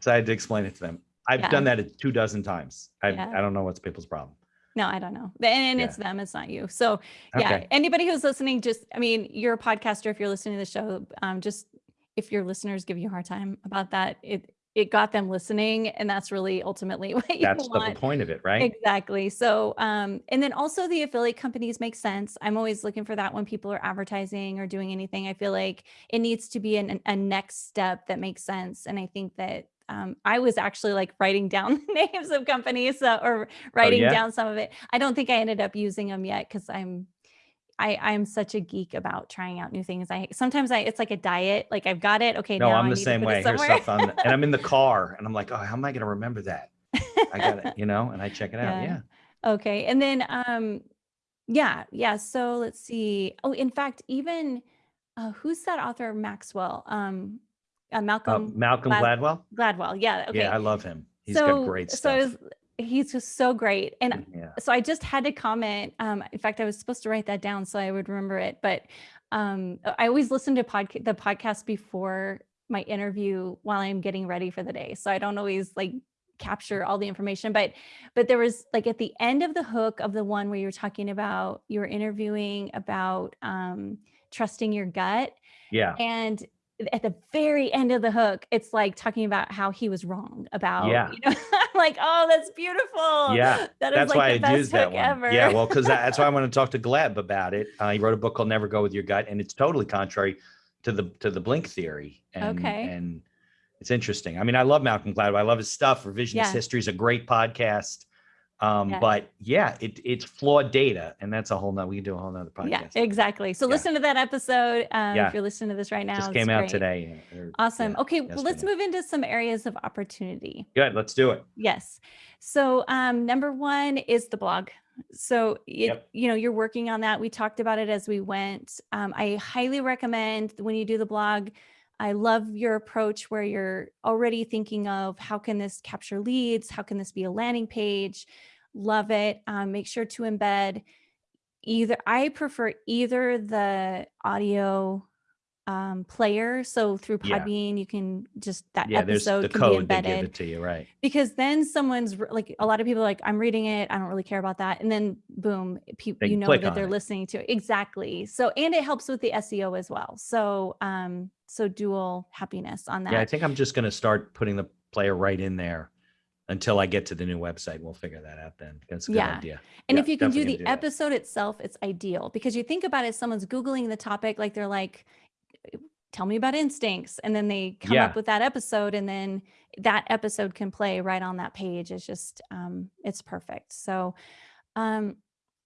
So I had to explain it to them. I've
Yeah.
done that a two dozen times. I
Yeah.
I don't know what's people's problem.
No, I don't know. And,
Yeah.
it's them, it's not you. So yeah,
Okay.
anybody who's listening, just I mean, you're a podcaster. If you're listening to the show, um, just if your listeners give you a hard time about that, it it got them listening, and that's really ultimately what you
That's the point of it, right?
Exactly. So, um, and then also the affiliate companies make sense. I'm always looking for that when people are advertising or doing anything. I feel like it needs to be an, a next step that makes sense. And I think that um, I was actually like writing down the names of companies uh, or writing
Oh, yeah?
down some of it. I don't think I ended up using them yet because I'm I I'm such a geek about trying out new things. I sometimes I it's like a diet. Like I've got it. Okay,
No,
now
I'm
I
the same way. Here's stuff on, and I'm in the car, and I'm like, "Oh, how am I going to remember that?" I got it, you know, and I check it out.
Yeah.
Yeah.
Okay. And then um yeah, yeah. So let's see. Oh, in fact, even uh who's that author Maxwell? Um uh,
Uh,
Malcolm
Malcolm
Glad-
Gladwell.
Gladwell. Yeah. Okay.
Yeah, I love him. He's
so
got great
so
stuff.
was, he's just so great. And
yeah.
so I just had to comment. Um, in fact, I was supposed to write that down so I would remember it. But um, I always listen to podca- the podcast before my interview while I'm getting ready for the day. So I don't always like capture all the information, but but there was like at the end of the hook of the one where you were talking about you were interviewing about um, trusting your gut,
Yeah.
and at the very end of the hook, it's like talking about how he was wrong about.
Yeah.
You know, like, oh, that's beautiful.
Yeah,
that is
That's
like
why
the
I
best
that
hook
one.
ever.
Yeah, well, because that's why I want to talk to Gleb about it. Uh, he wrote a book called Never Go with Your Gut, and it's totally contrary to the to the blink theory. And,
Okay.
And it's interesting. I mean, I love Malcolm Gladwell. I love his stuff. Revisionist
Yeah.
History is a great podcast. Um,
Yes.
but yeah, it it's flawed data, and that's a whole nother. We can do a whole nother podcast.
Yeah, exactly. So
Yeah.
listen to that episode. Um,
Yeah.
If you're listening to this right now,
Just
it's
came out
great.
today. or-
Awesome.
yeah,
okay, well, let's move into some areas of opportunity.
Good. Let's do it.
Yes. So um, number one is the blog. So it,
Yep.
you know you're working on that. We talked about it as we went. Um, I highly recommend when you do the blog. I love your approach where you're already thinking of how can this capture leads? How can this be a landing page? Love it. Um, make sure to embed either. I prefer either the audio um, player. So through
Yeah.
Podbean, you can just that
Yeah,
episode
the
can be embedded
give it to you, right?
because then someone's like a lot of people like i'm reading it i don't really care about that and then boom people you know that they're
it.
listening to it exactly so and it helps with the seo as well so um so dual happiness on that
Yeah, I think I'm just going to start putting the player right in there until I get to the new website. We'll figure that out then. That's a good
Yeah.
idea.
and
yeah,
if you can do the
gonna do that.
episode itself it's ideal because you think about it someone's googling the topic like they're like tell me about instincts and then they come
Yeah.
up with that episode and then that episode can play right on that page it's just um it's perfect so um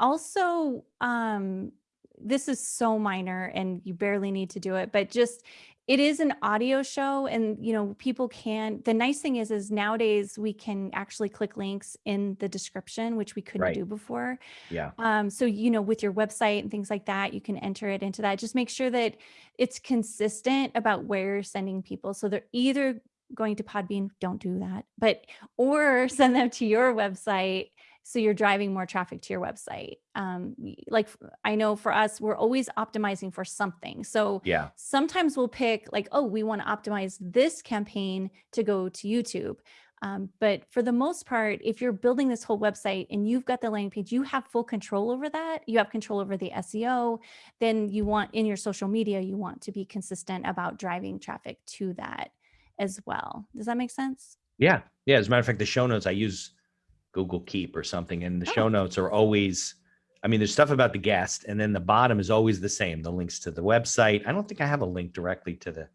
also um this is so minor and you barely need to do it but just it is an audio show and you know people can the nice thing is is nowadays we can actually click links in the description which we couldn't
Right.
do before
Yeah.
um, so you know, with your website and things like that, you can enter it into that. Just make sure that it's consistent about where you're sending people. So they're either going to Podbean, don't do that, but or send them to your website. So you're driving more traffic to your website. Um, like I know for us, we're always optimizing for something. So
Yeah.
sometimes we'll pick like, oh, we want to optimize this campaign to go to YouTube. Um, but for the most part, if you're building this whole website and you've got the landing page, you have full control over that. You have control over the SEO. Then you want in your social media, you want to be consistent about driving traffic to that as well. Does that make sense?
Yeah. Yeah. As a matter of fact, the show notes I use Google Keep or something, and the show
Oh.
notes are always. I mean, there's stuff about the guest, and then the bottom is always the same. The links to the website. I don't think I have a link directly to the.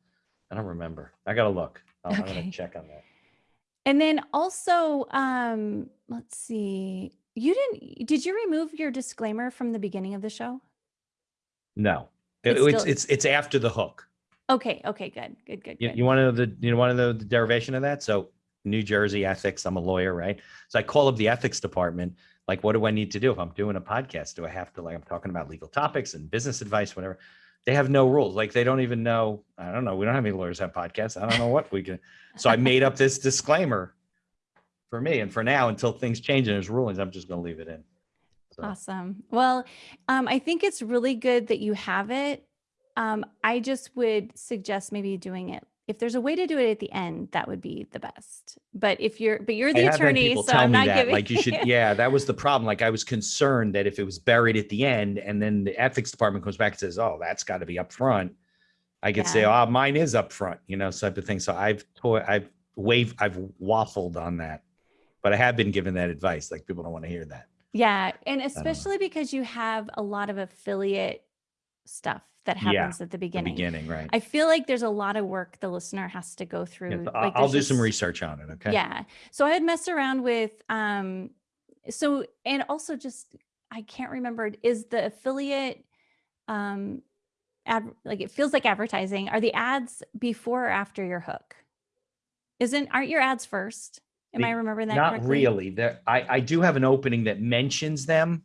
I don't remember. I gotta look. I'll, I'm gonna check on that.
And then also, um, let's see. You didn't did you remove your disclaimer from the beginning of the show?
No, It-
it's—it's—it's
it's after the hook.
Okay, okay, good, good, good,
You,
good.
you want to know the you want to know the derivation of that? So New Jersey ethics. I'm a lawyer, right? So I call up the ethics department. Like, what do I need to do if I'm doing a podcast? Do I have to like I'm talking about legal topics and business advice, whatever? They have no rules. Like they don't even know. I don't know. We don't have any lawyers have podcasts. I don't know what we can. So I made up this disclaimer for me, and for now, until things change and there's rulings, I'm just going to leave it in. So,
Awesome. Well, um, I think it's really good that you have it. Um, I just would suggest maybe doing it. If there's a way to do it at the end, that would be the best. But if you're, but you're the attorney, so
tell
I'm
me
not
that,
giving.
like you should. Yeah, that was the problem. Like I was concerned that if it was buried at the end, and then the ethics department comes back and says, "Oh, that's got to be up front," I could say, "Oh, mine is up front," you know, type of thing. So I've toy, I've waved, I've waffled on that, but I have been given that advice. Like people don't want to hear that.
Yeah, and especially because you have a lot of affiliate stuff that
Yeah,
happens at the
The
beginning.
beginning, right?
I feel like there's a lot of work the listener has to go through.
Yeah, I'll,
like,
I'll do some research on it. Okay.
Yeah. So I had messed around with um so and also just I can't remember is the affiliate um ad like it feels like advertising. Are the ads before or after your hook? Isn't aren't your ads first? Am I remembering that
Not
correctly?
really. There, I, I do have an opening that mentions them.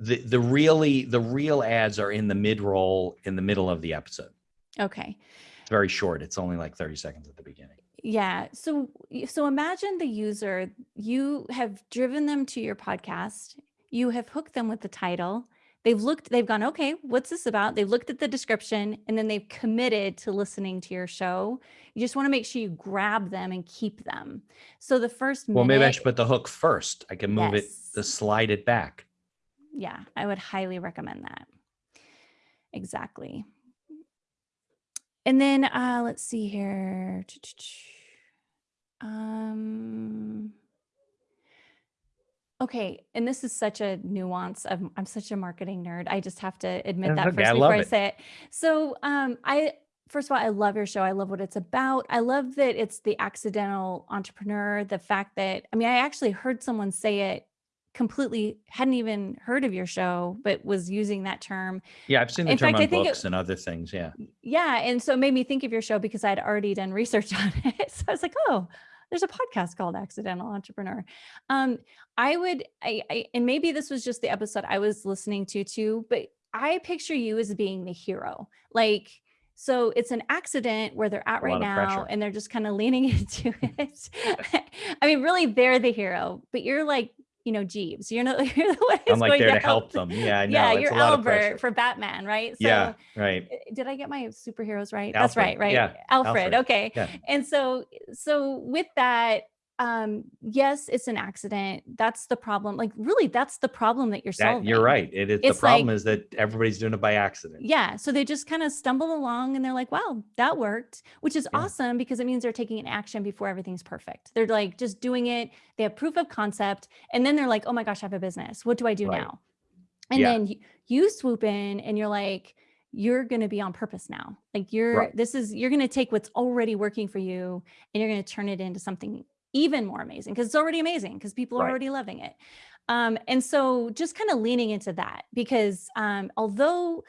The the really the real ads are in the mid roll in the middle of the episode.
Okay.
It's very short. It's only like 30 seconds at the beginning.
Yeah. So so imagine the user, you have driven them to your podcast, you have hooked them with the title, they've looked, they've gone, okay, what's this about? They've looked at the description and then they've committed to listening to your show. You just want to make sure you grab them and keep them. So the first
Well, maybe I should put the hook first. I can move it,
Yes.
slide it back.
Yeah, I would highly recommend that. Exactly. And then uh let's see here. Um Okay, and this is such a nuance of I'm such a marketing nerd. I just have to admit
That's
that
okay,
first
I
before I
it.
say it. So, um I first of all, I love your show. I love what it's about. I love that it's the accidental entrepreneur, the fact that I mean, I actually heard someone say it completely hadn't even heard of your show but was using that term.
Yeah, I've seen the
In
term
fact, I
on
think it-
books and other things. Yeah.
yeah and so it made me think of your show because i'd already done research on it. So i was like oh there's a podcast called accidental entrepreneur. Um i would I, I and maybe this was just the episode i was listening to too but i picture you as being the hero. Like so it's an accident where they're at right now and they're just kind of leaning into it. I mean really they're the hero but you're like you know jeeves you're not you're the one
I'm like
going
there to help
them.
them. Yeah, know.
yeah you're
a lot of pressure.
albert for batman right so
yeah, right.
uh, did I get my superheroes right? That's right, right?
yeah,
Alfred.
Alfred,
Okay.
yeah.
And so so with that um yes, it's an accident. That's the problem. Like really that's the problem that you're
That,
solving.
you're right. It is the problem
like-
is that everybody's doing it by accident.
Yeah, so they just kind of stumble along and they're like, "Wow, that worked," which is
Yeah.
awesome because it means they're taking an action before everything's perfect. They're like just doing it. They have proof of concept, and then they're like, "Oh my gosh, I have a business. What do I do
Right.
now?" And
Yeah.
then you, you swoop in and you're like, "You're going to be on purpose now. Like you're
Right.
this is you're going to take what's already working for you and you're going to turn it into something even more amazing because it's already amazing because people are
Right.
already loving it." Um, and so just kind of leaning into that because um, although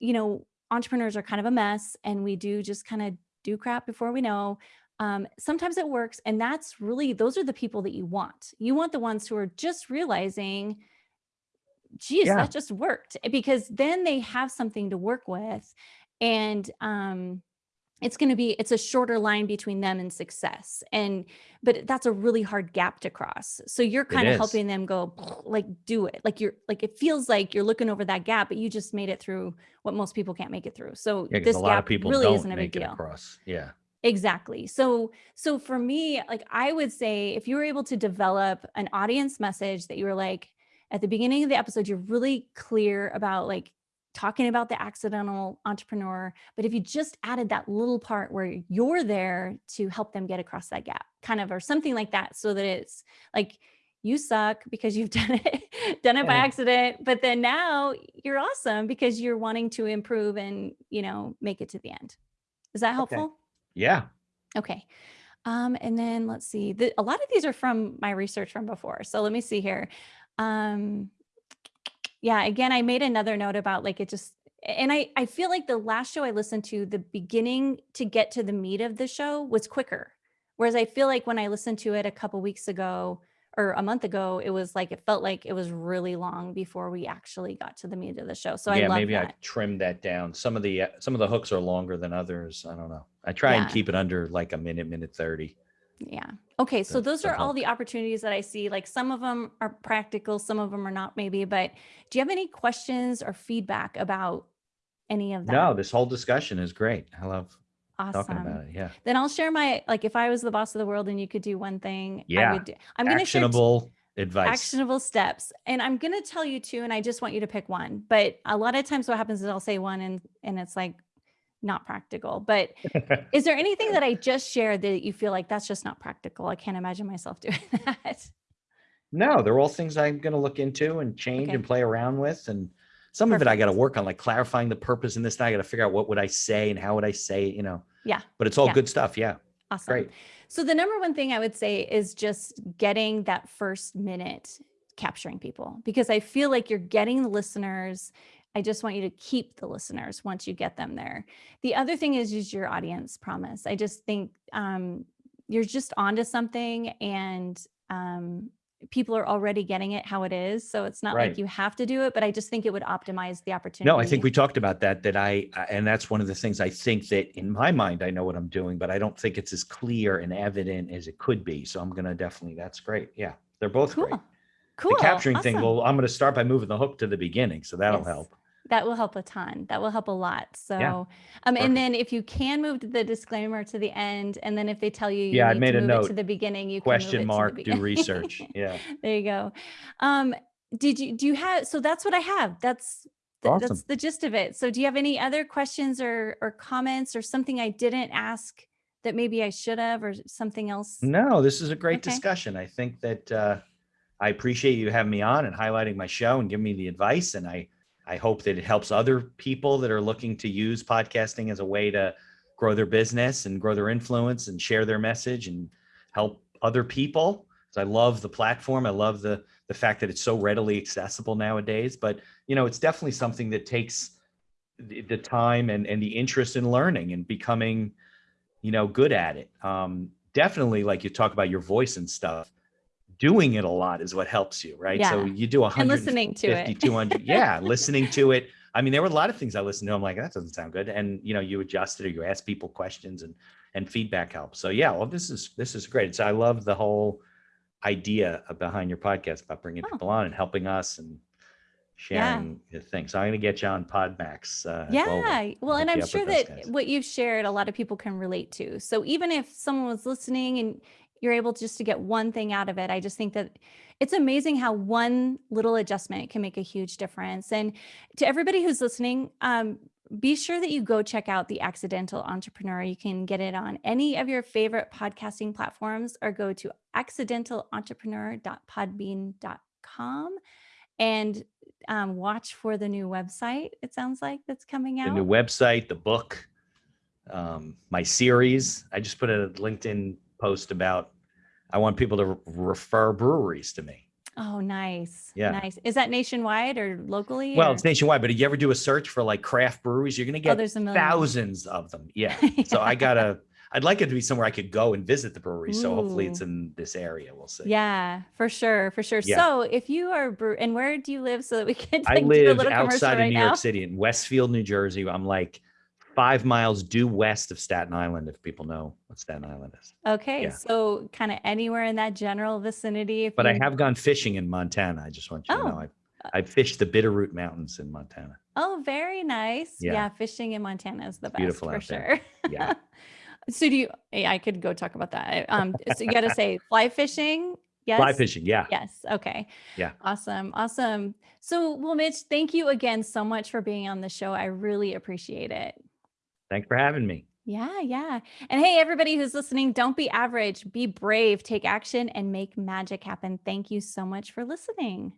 you know, entrepreneurs are kind of a mess and we do just kind of do crap before we know. Um, sometimes it works. And that's really, those are the people that you want. You want the ones who are just realizing, geez,
Yeah.
that just worked eh, because then they have something to work with. And, um, it's going to be it's a shorter line between them and success and but that's a really hard gap to cross so you're kind of helping them go like do it like you're like it feels like you're looking over that gap but you just made it through what most people can't make it through so
Yeah,
this
a lot
gap
of people
really isn't a big
make it
deal
across. Yeah.
Exactly. So so for me, like I would say if you were able to develop an audience message that you were like at the beginning of the episode, you're really clear about like talking about the accidental entrepreneur, but if you just added that little part where you're there to help them get across that gap, kind of or something like that so that it's like you suck because you've done it done it by accident, but then now you're awesome because you're wanting to improve and, you know, make it to the end. Is that helpful?
Yeah.
Okay. Um, and then let's see. The, a lot of these are from my research from before. So let me see here. Um, yeah, again, I made another note about like it just, and I, I feel like the last show I listened to, the beginning to get to the meat of the show was quicker. Whereas I feel like when I listened to it a couple weeks ago or a month ago, it was like, it felt like it was really long before we actually got to the meat of the show. So
yeah,
love
maybe I
that.
trimmed that down. Some of the uh, some of the hooks are longer than others. I don't know. I try and keep it under like a minute, minute 30.
Yeah. Okay. So those are all the opportunities that I see. Like some of them are practical, some of them are not, maybe. But do you have any questions or feedback about any of that?
No, this whole discussion is great. I love talking
awesome.
about it. Yeah.
Then I'll share my like if I was the boss of the world and you could do one thing, I
Yeah.
would do. I'm going to share
Actionable advice.
actionable steps, and I'm going to tell you two, and I just want you to pick one. But a lot of times, what happens is I'll say one, and and it's like not practical. But is there anything that I just shared that you feel like that's just not practical? I can't imagine myself doing that.
no, they're all things I'm going to look into and change
Okay.
and play around with. And some of it I got to work on, like clarifying the purpose in this. And I got to figure out what would I say and how would I say you know.
Yeah.
But it's all
Yeah.
good stuff. Yeah.
Awesome.
Great.
So the number one thing I would say is just getting that first minute capturing people because I feel like you're getting the listeners. I just want you to keep the listeners once you get them there. The other thing is use your audience promise. I just think um, you're just onto something and um, people are already getting it how it is. So it's not
Right.
like you have to do it, but I just think it would optimize the opportunity.
No, I think we talked about that, that I, and that's one of the things I think that in my mind, I know what I'm doing, but I don't think it's as clear and evident as it could be. So I'm going to definitely, that's great. Yeah. They're both great.
Cool. Cool.
The capturing thing, well, I'm going to start by moving the hook to the beginning. So that'll
Yes.
help.
That will help a ton. That will help a lot. So, um,
perfect.
and then if you can move the disclaimer to the end, and then if they tell you you
Yeah, I made
to
a
move it to the beginning, you
Question
can
mark, do research. Yeah.
there you go. Um, did you do you have? So that's what I have. That's th-
Awesome.
that's the gist of it. So do you have any other questions or or comments or something I didn't ask that maybe I should have or something else?
No, this is a great
Okay.
discussion. I think that uh, I appreciate you having me on and highlighting my show and giving me the advice. And I, I hope that it helps other people that are looking to use podcasting as a way to grow their business and grow their influence and share their message and help other people. So I love the platform. I love the the fact that it's so readily accessible nowadays. But you know, it's definitely something that takes the, the time and and the interest in learning and becoming, you know, good at it. Um, definitely, like you talk about your voice and stuff. Doing it a lot is what helps you, right?
Yeah.
So you do a
And
hundred
listening to it.
200 yeah listening to it i mean there were a lot of things i listened to i'm like that doesn't sound good and you know you adjust it or you ask people questions and and feedback helps so yeah well this is this is great so i love the whole idea behind your podcast about bringing
Oh.
people on and helping us and sharing the thing so i'm going to get you on podmax uh.
Yeah. Well, and I'm sure that what you've shared, a lot of people can relate to. So even if someone was listening and you're able just to get one thing out of it, I just think that it's amazing how one little adjustment can make a huge difference. And to everybody who's listening, um, be sure that you go check out The Accidental Entrepreneur. You can get it on any of your favorite podcasting platforms or go to accidentalentrepreneur.podbean.com and um, watch for the new website. It sounds like that's coming
the
out.
new website the book um my series i just put a linkedin post about i want people to refer breweries to me
oh, nice.
Yeah.
Nice. Is that nationwide or locally?
Well,
or-
it's nationwide, but if you ever do a search for like craft breweries, you're gonna
oh,
get
there's a
thousands of them. Yeah. So I gotta, I'd like it to be somewhere I could go and visit the brewery. So hopefully it's in this area. We'll see.
Yeah, for sure, for sure.
Yeah.
So if you are brew, and where do you live so that we can
I
like, do a
live
little commercial
outside of
right
New
now?
York City in Westfield, New Jersey. I'm like five miles due west of Staten Island, if people know what Staten Island is.
Okay,
Yeah.
so kind of anywhere in that general vicinity.
But I have gone fishing in Montana. I just want you to know.
Oh.
I've, I've fished the Bitterroot Mountains in Montana.
Oh, very nice. Yeah,
Yeah.
fishing in Montana is the best
beautiful
for sure.
Yeah.
so do you? I could go talk about that. Um, so you got to say fly fishing. Yes.
Fly fishing. Yeah.
Yes. Okay.
Yeah.
Awesome. Awesome. So, well, Mitch, thank you again so much for being on the show. I really appreciate it.
Thanks for having me.
Yeah, yeah. And hey, everybody who's listening, don't be average, be brave, take action, and make magic happen. Thank you so much for listening.